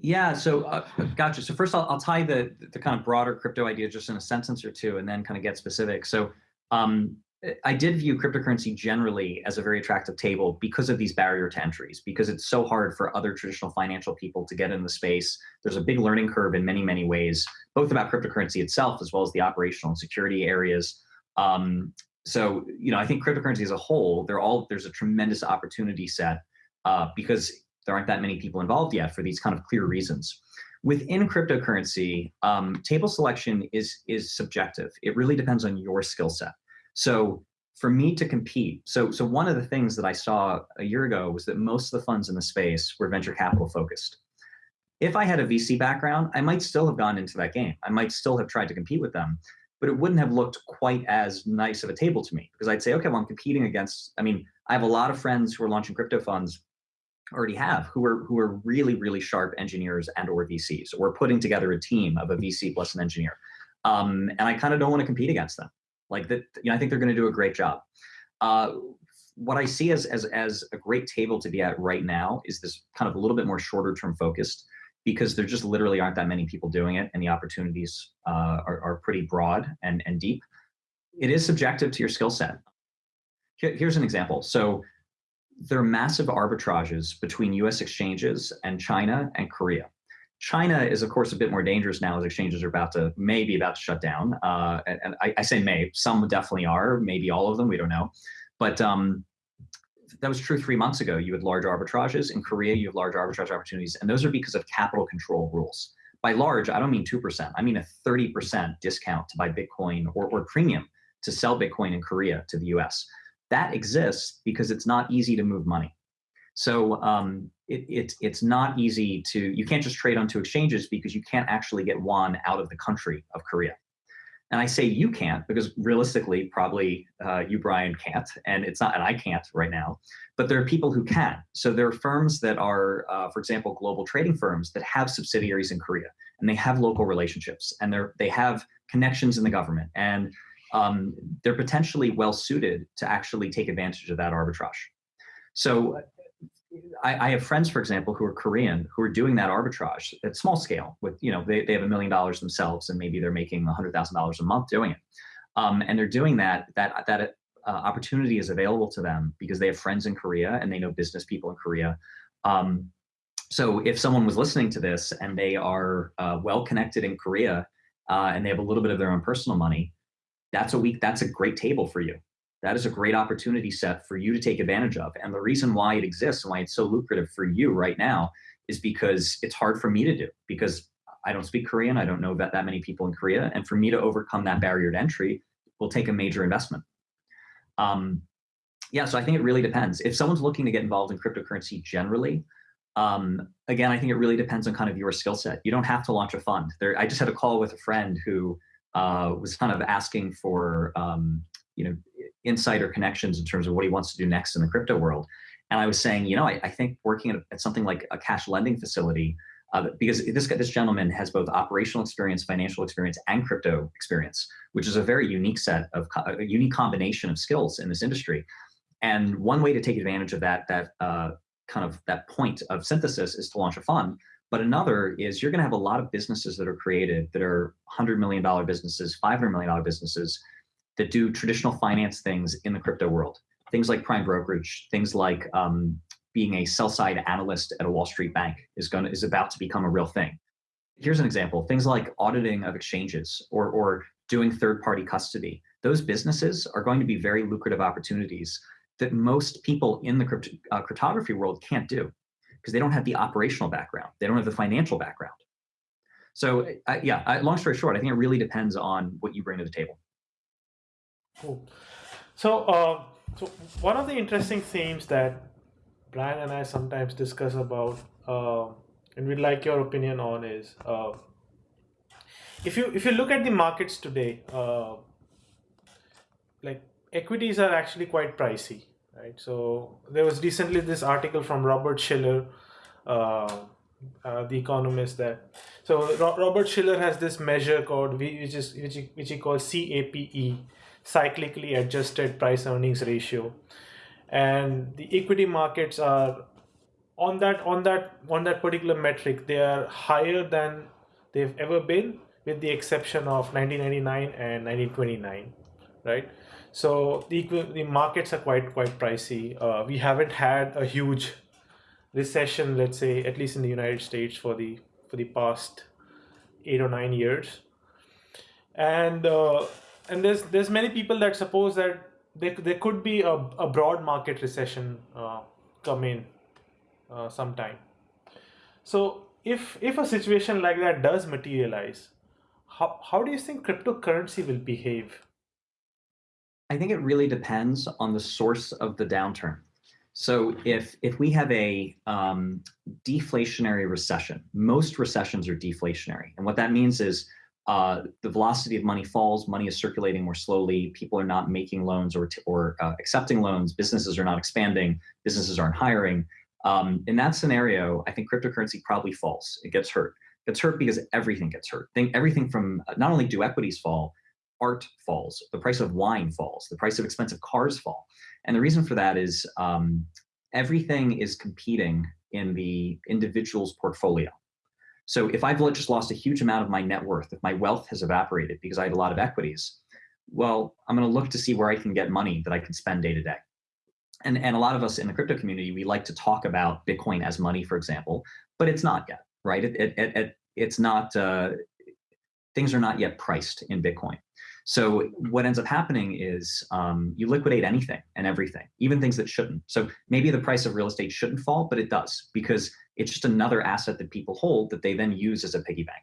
Yeah, so uh, gotcha. So first I'll, I'll tie the, the kind of broader crypto idea just in a sentence or two and then kind of get specific. So um, I did view cryptocurrency generally as a very attractive table because of these barrier to entries, because it's so hard for other traditional financial people to get in the space. There's a big learning curve in many, many ways, both about cryptocurrency itself, as well as the operational and security areas. Um, so, you know, I think cryptocurrency as a whole, they're all, there's a tremendous opportunity set uh, because there aren't that many people involved yet for these kind of clear reasons. Within cryptocurrency, um, table selection is, is subjective. It really depends on your skill set. So for me to compete, so, so one of the things that I saw a year ago was that most of the funds in the space were venture capital focused. If I had a VC background, I might still have gone into that game. I might still have tried to compete with them, but it wouldn't have looked quite as nice of a table to me because I'd say, okay, well, I'm competing against, I mean, I have a lot of friends who are launching crypto funds already have who are who are really really sharp engineers and or VCs. We're putting together a team of a VC plus an engineer, um, and I kind of don't want to compete against them. Like that, you know, I think they're going to do a great job. Uh, what I see as as as a great table to be at right now is this kind of a little bit more shorter term focused because there just literally aren't that many people doing it, and the opportunities uh, are are pretty broad and and deep. It is subjective to your skill set. Here, here's an example. So there are massive arbitrages between US exchanges and China and Korea. China is, of course, a bit more dangerous now as exchanges are about to, maybe about to shut down. Uh, and, and I, I, say may, some definitely are, maybe all of them, we don't know. But um, that was true three months ago. You had large arbitrages. In Korea, you have large arbitrage opportunities, and those are because of capital control rules. By large, I don't mean 2%, I mean a 30% discount to buy Bitcoin or, or premium to sell Bitcoin in Korea to the US that exists because it's not easy to move money. So um, it, it, it's not easy to, you can't just trade onto exchanges because you can't actually get won out of the country of Korea. And I say you can't because realistically, probably uh, you, Brian, can't, and it's not, and I can't right now, but there are people who can. So there are firms that are, uh, for example, global trading firms that have subsidiaries in Korea, and they have local relationships, and they're, they have connections in the government, and um, they're potentially well suited to actually take advantage of that arbitrage. So I, I, have friends, for example, who are Korean, who are doing that arbitrage at small scale with, you know, they, they have a million dollars themselves and maybe they're making $100,000 a month doing it. Um, and they're doing that, that, that uh, opportunity is available to them because they have friends in Korea and they know business people in Korea. Um, so if someone was listening to this and they are uh, well connected in Korea uh, and they have a little bit of their own personal money, that's a week, that's a great table for you. That is a great opportunity set for you to take advantage of. And the reason why it exists and why it's so lucrative for you right now is because it's hard for me to do because I don't speak Korean. I don't know that, that many people in Korea. And for me to overcome that barrier to entry will take a major investment. Um, yeah, so I think it really depends. If someone's looking to get involved in cryptocurrency generally, um, again, I think it really depends on kind of your skill set. You don't have to launch a fund. There, I just had a call with a friend who uh, was kind of asking for um, you know insight or connections in terms of what he wants to do next in the crypto world. And I was saying, you know, I, I think working at, at, something like a cash lending facility, uh, because this this gentleman has both operational experience, financial experience, and crypto experience, which is a very unique set of a unique combination of skills in this industry. And one way to take advantage of that that uh, kind of that point of synthesis is to launch a fund. But another is you're going to have a lot of businesses that are created that are $100 million businesses, $500 million businesses that do traditional finance things in the crypto world. Things like prime brokerage, things like um, being a sell side analyst at a Wall Street bank is going to, is about to become a real thing. Here's an example, things like auditing of exchanges or, or doing third party custody. Those businesses are going to be very lucrative opportunities that most people in the crypt uh, cryptography world can't do because they don't have the operational background. They don't have the financial background. So yeah, I, long story short, I think it really depends on what you bring to the table. Cool. So, uh, so one of the interesting themes that Brian and I sometimes discuss about, uh, and we'd like your opinion on, is uh, if you if you look at the markets today, like equities are actually quite pricey, right? So there was recently this article from Robert Shiller, uh, uh, the economist that so Ro Robert Shiller has this measure called which is which he, which he calls CAPE, cyclically adjusted price earnings ratio, and the equity markets are on that on that on that particular metric they are higher than they've ever been with the exception of 1999 and 1929 right so the the markets are quite quite pricey. Uh, we haven't had a huge recession, let's say, at least in the United States for the for the past eight or nine years. And uh, and there's there's many people that suppose that there, there could be a, a broad market recession uh, come in uh, sometime. So if if a situation like that does materialize, how, how do you think cryptocurrency will behave? I think it really depends on the source of the downturn. So if if we have a um, deflationary recession, most recessions are deflationary, and what that means is uh, the velocity of money falls, money is circulating more slowly, people are not making loans or or uh, accepting loans, businesses are not expanding, businesses aren't hiring. Um, in that scenario, I think cryptocurrency probably falls. It gets hurt. It gets hurt because everything gets hurt. Think everything from not only do equities fall, art falls, the price of wine falls, the price of expensive cars fall. And the reason for that is um, everything is competing in the individual's portfolio. So if I've just lost a huge amount of my net worth, if my wealth has evaporated because I had a lot of equities, well, I'm going to look to see where I can get money that I can spend day to day. And, and a lot of us in the crypto community, we like to talk about Bitcoin as money, for example, but it's not yet, right? It, it, it, it's not, uh, things are not yet priced in Bitcoin. So what ends up happening is um, you liquidate anything and everything, even things that shouldn't. So maybe the price of real estate shouldn't fall, but it does because it's just another asset that people hold that they then use as a piggy bank.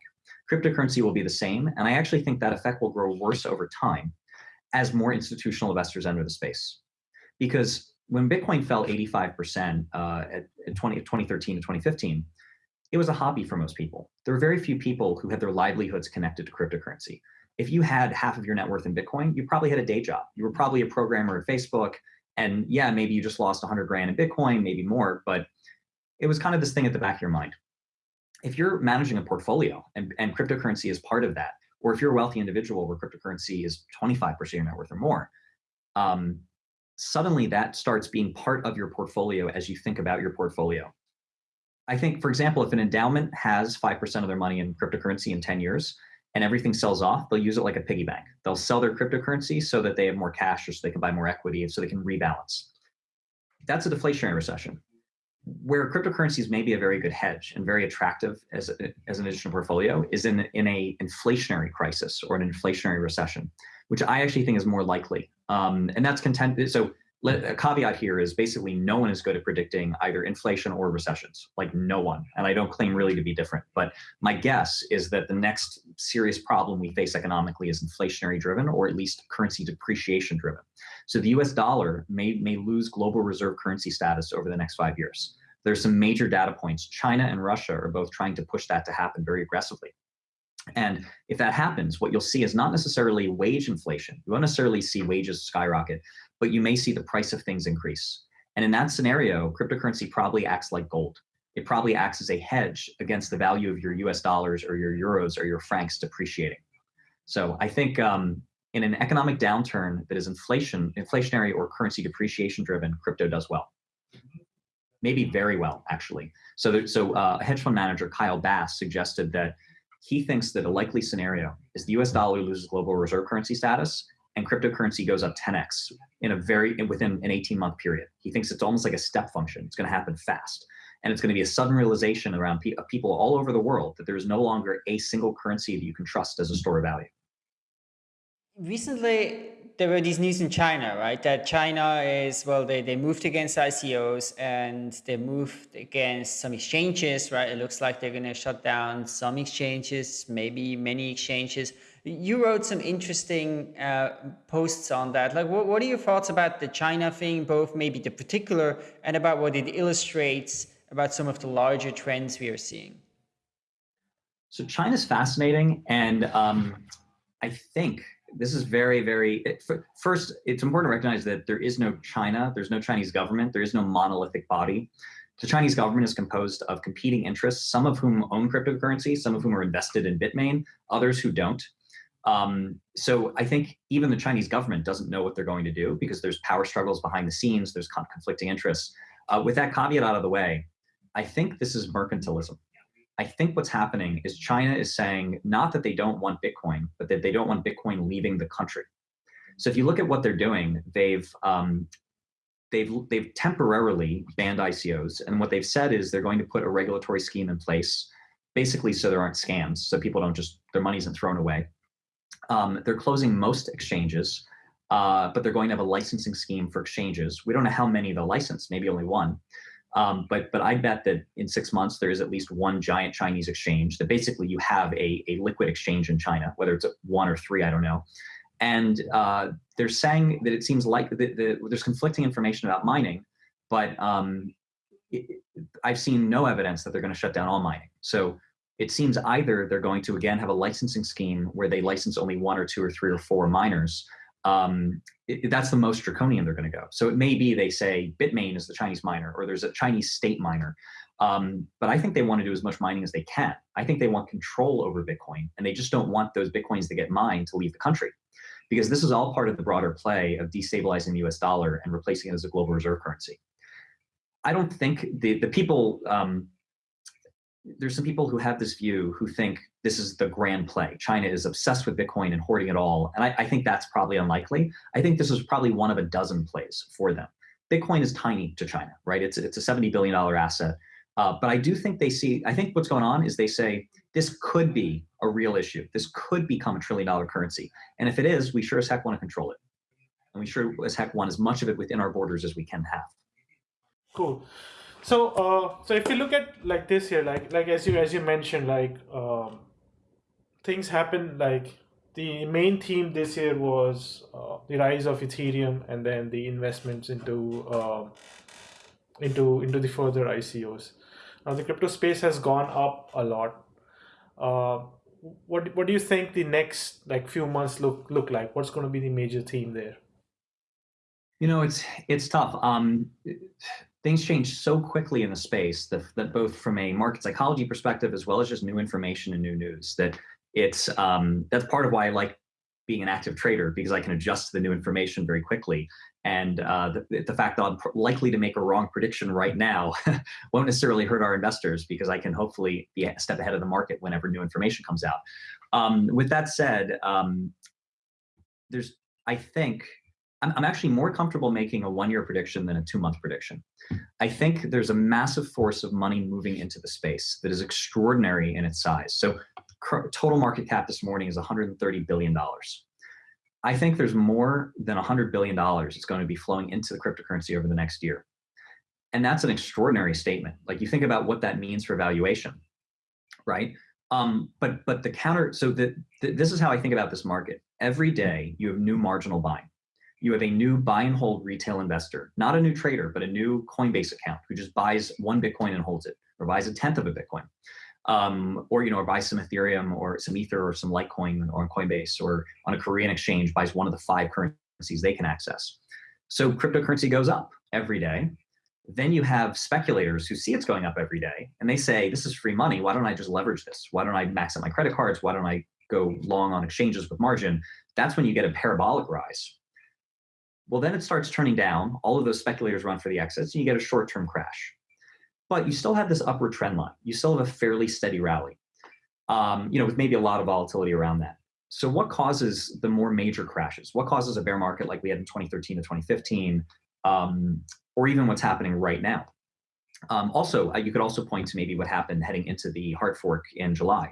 Cryptocurrency will be the same, and I actually think that effect will grow worse over time as more institutional investors enter the space. Because when Bitcoin fell 85% uh, at, at 20, 2013 to 2015, it was a hobby for most people. There were very few people who had their livelihoods connected to cryptocurrency if you had half of your net worth in Bitcoin, you probably had a day job. You were probably a programmer at Facebook. And yeah, maybe you just lost 100 grand in Bitcoin, maybe more, but it was kind of this thing at the back of your mind. If you're managing a portfolio and, and cryptocurrency is part of that, or if you're a wealthy individual where cryptocurrency is 25% of your net worth or more, um, suddenly that starts being part of your portfolio as you think about your portfolio. I think, for example, if an endowment has 5% of their money in cryptocurrency in 10 years, and everything sells off, they'll use it like a piggy bank. They'll sell their cryptocurrency so that they have more cash or so they can buy more equity and so they can rebalance. That's a deflationary recession. Where cryptocurrencies may be a very good hedge and very attractive as, a, as an additional portfolio is in, in a inflationary crisis or an inflationary recession, which I actually think is more likely. Um, and that's content. So a caveat here is basically no one is good at predicting either inflation or recessions, like no one. And I don't claim really to be different, but my guess is that the next serious problem we face economically is inflationary driven or at least currency depreciation driven. So the US dollar may, may lose global reserve currency status over the next five years. There's some major data points. China and Russia are both trying to push that to happen very aggressively. And if that happens, what you'll see is not necessarily wage inflation. You won't necessarily see wages skyrocket, but you may see the price of things increase. And in that scenario, cryptocurrency probably acts like gold. It probably acts as a hedge against the value of your US dollars or your euros or your francs depreciating. So I think um, in an economic downturn that is inflation, inflationary or currency depreciation driven, crypto does well. Maybe very well, actually. So, there, so uh, hedge fund manager, Kyle Bass, suggested that he thinks that a likely scenario is the US dollar loses global reserve currency status and cryptocurrency goes up 10x in a very within an 18 month period. He thinks it's almost like a step function. It's going to happen fast. And it's going to be a sudden realization around pe people all over the world that there is no longer a single currency that you can trust as a store of value. Recently, there were these news in China, right? That China is, well, they, they moved against ICOs and they moved against some exchanges, right? It looks like they're going to shut down some exchanges, maybe many exchanges. You wrote some interesting uh, posts on that. Like, what, what are your thoughts about the China thing, both maybe the particular and about what it illustrates about some of the larger trends we are seeing? So China's fascinating, and um, I think this is very, very. First, it's important to recognize that there is no China. There's no Chinese government. There is no monolithic body. The Chinese government is composed of competing interests, some of whom own cryptocurrency, some of whom are invested in Bitmain, others who don't. Um, so I think even the Chinese government doesn't know what they're going to do because there's power struggles behind the scenes, there's conflicting interests. Uh, with that caveat out of the way, I think this is mercantilism. I think what's happening is China is saying not that they don't want Bitcoin, but that they don't want Bitcoin leaving the country. So if you look at what they're doing, they've um, they've they've temporarily banned ICOs, and what they've said is they're going to put a regulatory scheme in place, basically so there aren't scams, so people don't just their money isn't thrown away. Um, they're closing most exchanges, uh, but they're going to have a licensing scheme for exchanges. We don't know how many they'll license, maybe only one. Um, but but I bet that in six months there is at least one giant Chinese exchange that basically you have a, a liquid exchange in China, whether it's one or three, I don't know. And uh, they're saying that it seems like the, the, there's conflicting information about mining, but um, it, I've seen no evidence that they're going to shut down all mining. So it seems either they're going to again have a licensing scheme where they license only one or two or three or four miners. Um, it, that's the most draconian they're going to go. So it may be they say Bitmain is the Chinese miner or there's a Chinese state miner. Um, but I think they want to do as much mining as they can. I think they want control over Bitcoin and they just don't want those Bitcoins that get mined to leave the country because this is all part of the broader play of destabilizing the US dollar and replacing it as a global reserve currency. I don't think the, the people um, there's some people who have this view who think this is the grand play. China is obsessed with Bitcoin and hoarding it all. And I, I, think that's probably unlikely. I think this is probably one of a dozen plays for them. Bitcoin is tiny to China, right? It's, it's a $70 billion asset. Uh, but I do think they see, I think what's going on is they say, this could be a real issue. This could become a trillion dollar currency. And if it is, we sure as heck want to control it. And we sure as heck want as much of it within our borders as we can have. Cool. So, uh, so if you look at like this here, like like as you as you mentioned, like um, things happen. Like the main theme this year was uh, the rise of Ethereum, and then the investments into uh, into into the further ICOs. Now the crypto space has gone up a lot. Uh, what what do you think the next like few months look look like? What's going to be the major theme there? You know, it's it's tough. Um, things change so quickly in the space that, that both from a market psychology perspective as well as just new information and new news that it's um, that's part of why I like being an active trader because I can adjust to the new information very quickly. And uh, the, the fact that I'm likely to make a wrong prediction right now [laughs] won't necessarily hurt our investors because I can hopefully be a step ahead of the market whenever new information comes out. Um, with that said, um, there's, I think, I'm, I'm actually more comfortable making a one-year prediction than a two-month prediction. I think there's a massive force of money moving into the space that is extraordinary in its size. So total market cap this morning is $130 billion. I think there's more than $100 billion that's going to be flowing into the cryptocurrency over the next year. And that's an extraordinary statement. Like you think about what that means for valuation, right? Um, but but the counter, so the, the, this is how I think about this market. Every day you have new marginal buying. You have a new buy and hold retail investor, not a new trader, but a new Coinbase account who just buys one Bitcoin and holds it, or buys a tenth of a Bitcoin um, or you know, or buys some Ethereum or some Ether or some Litecoin or on Coinbase or on a Korean exchange buys one of the five currencies they can access. So cryptocurrency goes up every day. Then you have speculators who see it's going up every day and they say, this is free money. Why don't I just leverage this? Why don't I max out my credit cards? Why don't I go long on exchanges with margin? That's when you get a parabolic rise. Well, then it starts turning down. All of those speculators run for the exits and you get a short-term crash but you still have this upward trend line. You still have a fairly steady rally, um, you know, with maybe a lot of volatility around that. So what causes the more major crashes? What causes a bear market like we had in 2013 to 2015, um, or even what's happening right now? Um, also, uh, you could also point to maybe what happened heading into the hard fork in July.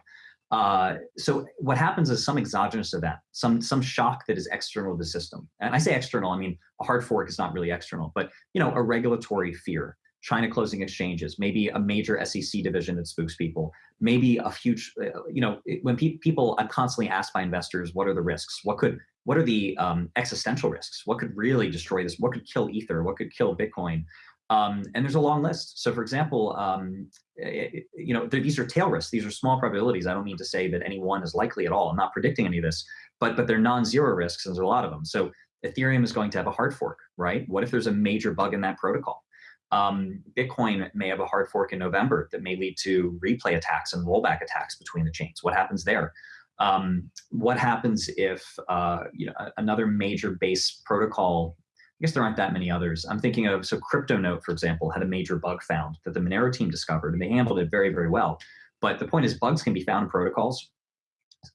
Uh, so what happens is some exogenous event, some some shock that is external to the system. And I say external, I mean a hard fork is not really external, but you know a regulatory fear, China closing exchanges, maybe a major SEC division that spooks people, maybe a huge, uh, you know, when pe people, I'm constantly asked by investors, what are the risks? What could, what are the um, existential risks? What could really destroy this? What could kill Ether? What could kill Bitcoin? Um, and there's a long list. So for example, um, it, you know, these are tail risks. These are small probabilities. I don't mean to say that any one is likely at all. I'm not predicting any of this, but but they're non-zero risks, and there's a lot of them. So Ethereum is going to have a hard fork, right? What if there's a major bug in that protocol? um, Bitcoin may have a hard fork in November that may lead to replay attacks and rollback attacks between the chains. What happens there? Um, what happens if uh, you know another major base protocol? Guess there aren't that many others. I'm thinking of so CryptoNote, for example, had a major bug found that the Monero team discovered, and they handled it very, very well. But the point is, bugs can be found in protocols.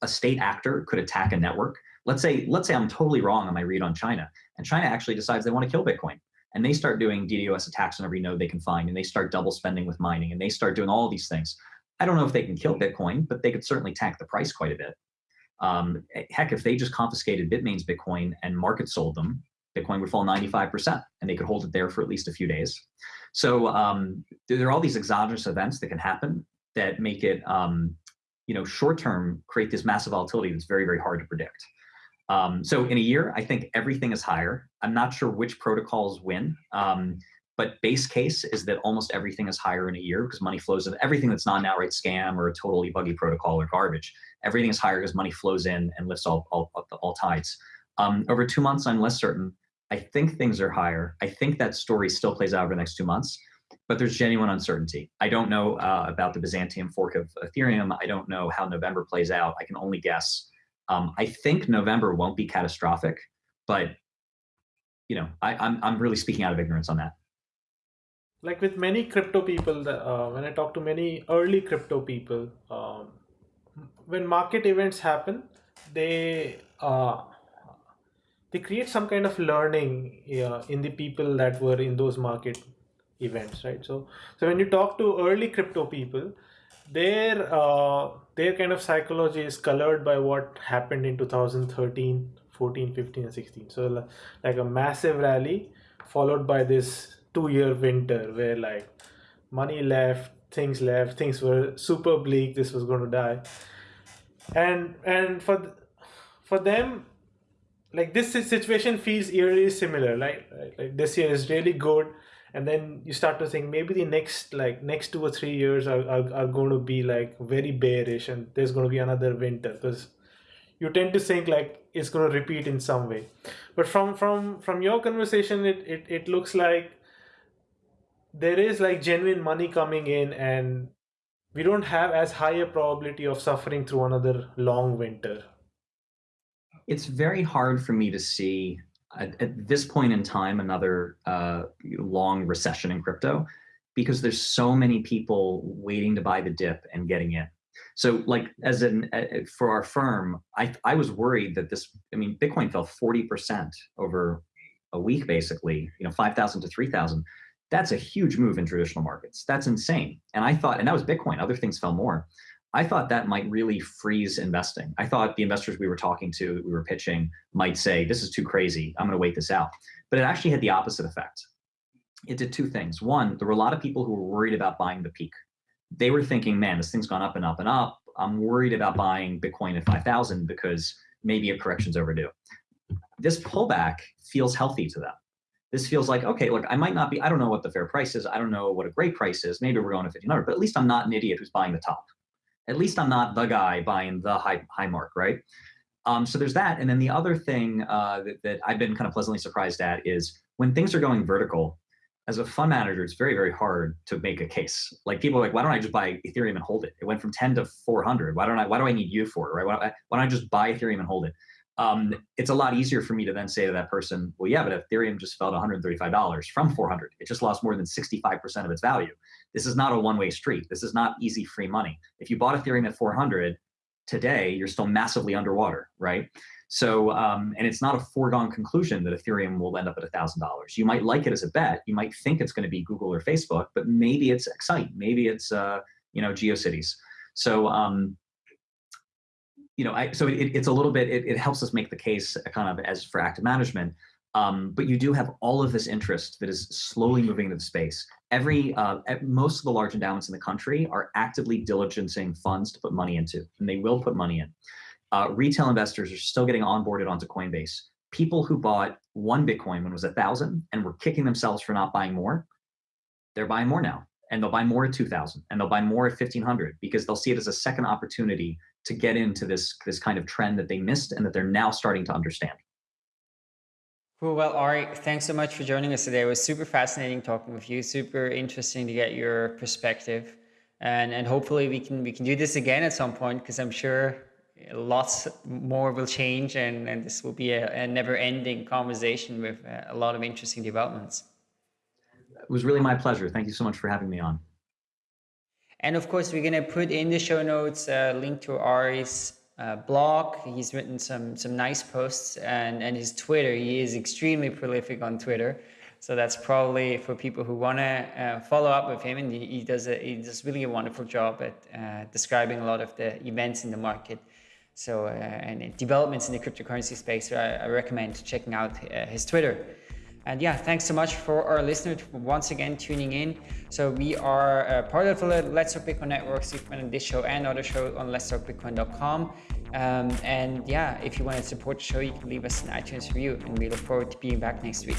A state actor could attack a network. Let's say, let's say I'm totally wrong on my read on China, and China actually decides they want to kill Bitcoin and they start doing DDoS attacks on every node they can find, and they start double spending with mining, and they start doing all these things. I don't know if they can kill Bitcoin, but they could certainly tank the price quite a bit. Um, heck, if they just confiscated Bitmain's Bitcoin and market sold them, Bitcoin would fall 95%, and they could hold it there for at least a few days. So um, there are all these exogenous events that can happen that make it, um, you know, short term create this massive volatility that's very, very hard to predict. Um, so in a year, I think everything is higher. I'm not sure which protocols win, um, but base case is that almost everything is higher in a year because money flows in. Everything that's not an outright scam or a totally buggy protocol or garbage, everything is higher because money flows in and lifts all, all, all tides. Um, over two months, I'm less certain. I think things are higher. I think that story still plays out over the next two months, but there's genuine uncertainty. I don't know uh, about the Byzantium fork of Ethereum. I don't know how November plays out. I can only guess. Um, I think November won't be catastrophic, but you know, I, am I'm, I'm really speaking out of ignorance on that. Like with many crypto people, uh, when I talk to many early crypto people, um, when market events happen, they uh, they create some kind of learning in the people that were in those market events, right? So, so when you talk to early crypto people, their uh, their kind of psychology is colored by what happened in 2013 14 15 and 16 so like a massive rally followed by this two year winter where like money left things left things were super bleak this was going to die and and for for them like this situation feels eerily similar like, like this year is really good and then you start to think maybe the next like next two or three years are, are, are going to be like very bearish and there's going to be another winter because you tend to think like it's going to repeat in some way. But from from from your conversation it, it it looks like there is like genuine money coming in and we don't have as high a probability of suffering through another long winter it's very hard for me to see at, at this point in time another uh, long recession in crypto because there's so many people waiting to buy the dip and getting in. So like as an uh, for our firm, I I was worried that this I mean Bitcoin fell 40% over a week basically, you know, 5,000 to 3,000. That's a huge move in traditional markets. That's insane. And I thought and that was Bitcoin, other things fell more. I thought that might really freeze investing. I thought the investors we were talking to, we were pitching, might say, this is too crazy. I'm going to wait this out. But it actually had the opposite effect. It did two things. One, there were a lot of people who were worried about buying the peak. They were thinking, man, this thing's gone up and up and up. I'm worried about buying Bitcoin at 5,000 because maybe a correction's overdue. This pullback feels healthy to them. This feels like, okay, look, I might not be, I don't know what the fair price is. I don't know what a great price is. Maybe we're going to 1500, but at least I'm not an idiot who's buying the top at least I'm not the guy buying the high high mark, right? Um, so there's that, and then the other thing uh, that, that I've been kind of pleasantly surprised at is when things are going vertical. As a fund manager, it's very very hard to make a case. Like people are like, why don't I just buy Ethereum and hold it? It went from 10 to 400. Why don't I? Why do I need you for it? Right? Why why don't I just buy Ethereum and hold it? Um, it's a lot easier for me to then say to that person, well, yeah, but Ethereum just fell to $135 from 400. It just lost more than 65% of its value. This is not a one-way street. This is not easy free money. If you bought Ethereum at 400 today, you're still massively underwater, right? So, um, and it's not a foregone conclusion that Ethereum will end up at $1,000. You might like it as a bet. You might think it's going to be Google or Facebook, but maybe it's Excite. Maybe it's, uh, you know, GeoCities. So, um, you know, I, so it, it's a little bit, it, it, helps us make the case kind of as for active management. Um, but you do have all of this interest that is slowly moving into the space. Every, uh, most of the large endowments in the country are actively diligencing funds to put money into, and they will put money in. Uh, retail investors are still getting onboarded onto Coinbase. People who bought one Bitcoin when it was a thousand and were kicking themselves for not buying more, they're buying more now and they'll buy more at 2000 and they'll buy more at 1500 because they'll see it as a second opportunity to get into this, this kind of trend that they missed and that they're now starting to understand. Cool. Well, Ari, thanks so much for joining us today. It was super fascinating talking with you. Super interesting to get your perspective, and and hopefully we can we can do this again at some point because I'm sure lots more will change, and and this will be a, a never-ending conversation with uh, a lot of interesting developments. It was really my pleasure. Thank you so much for having me on. And of course, we're going to put in the show notes a link to Ari's uh, blog. He's written some some nice posts and, and his Twitter. He is extremely prolific on Twitter. So that's probably for people who want to uh, follow up with him. And he, he, does a, he does really a wonderful job at uh, describing a lot of the events in the market. So uh, and developments in the cryptocurrency space. So I, I recommend checking out uh, his Twitter. And yeah, thanks so much for our listeners once again tuning in. So we are uh, part of the Let's Talk Bitcoin network, and this show and other shows on letstalkbitcoin.com. Um, and yeah, if you want to support the show, you can leave us an iTunes review, and we look forward to being back next week.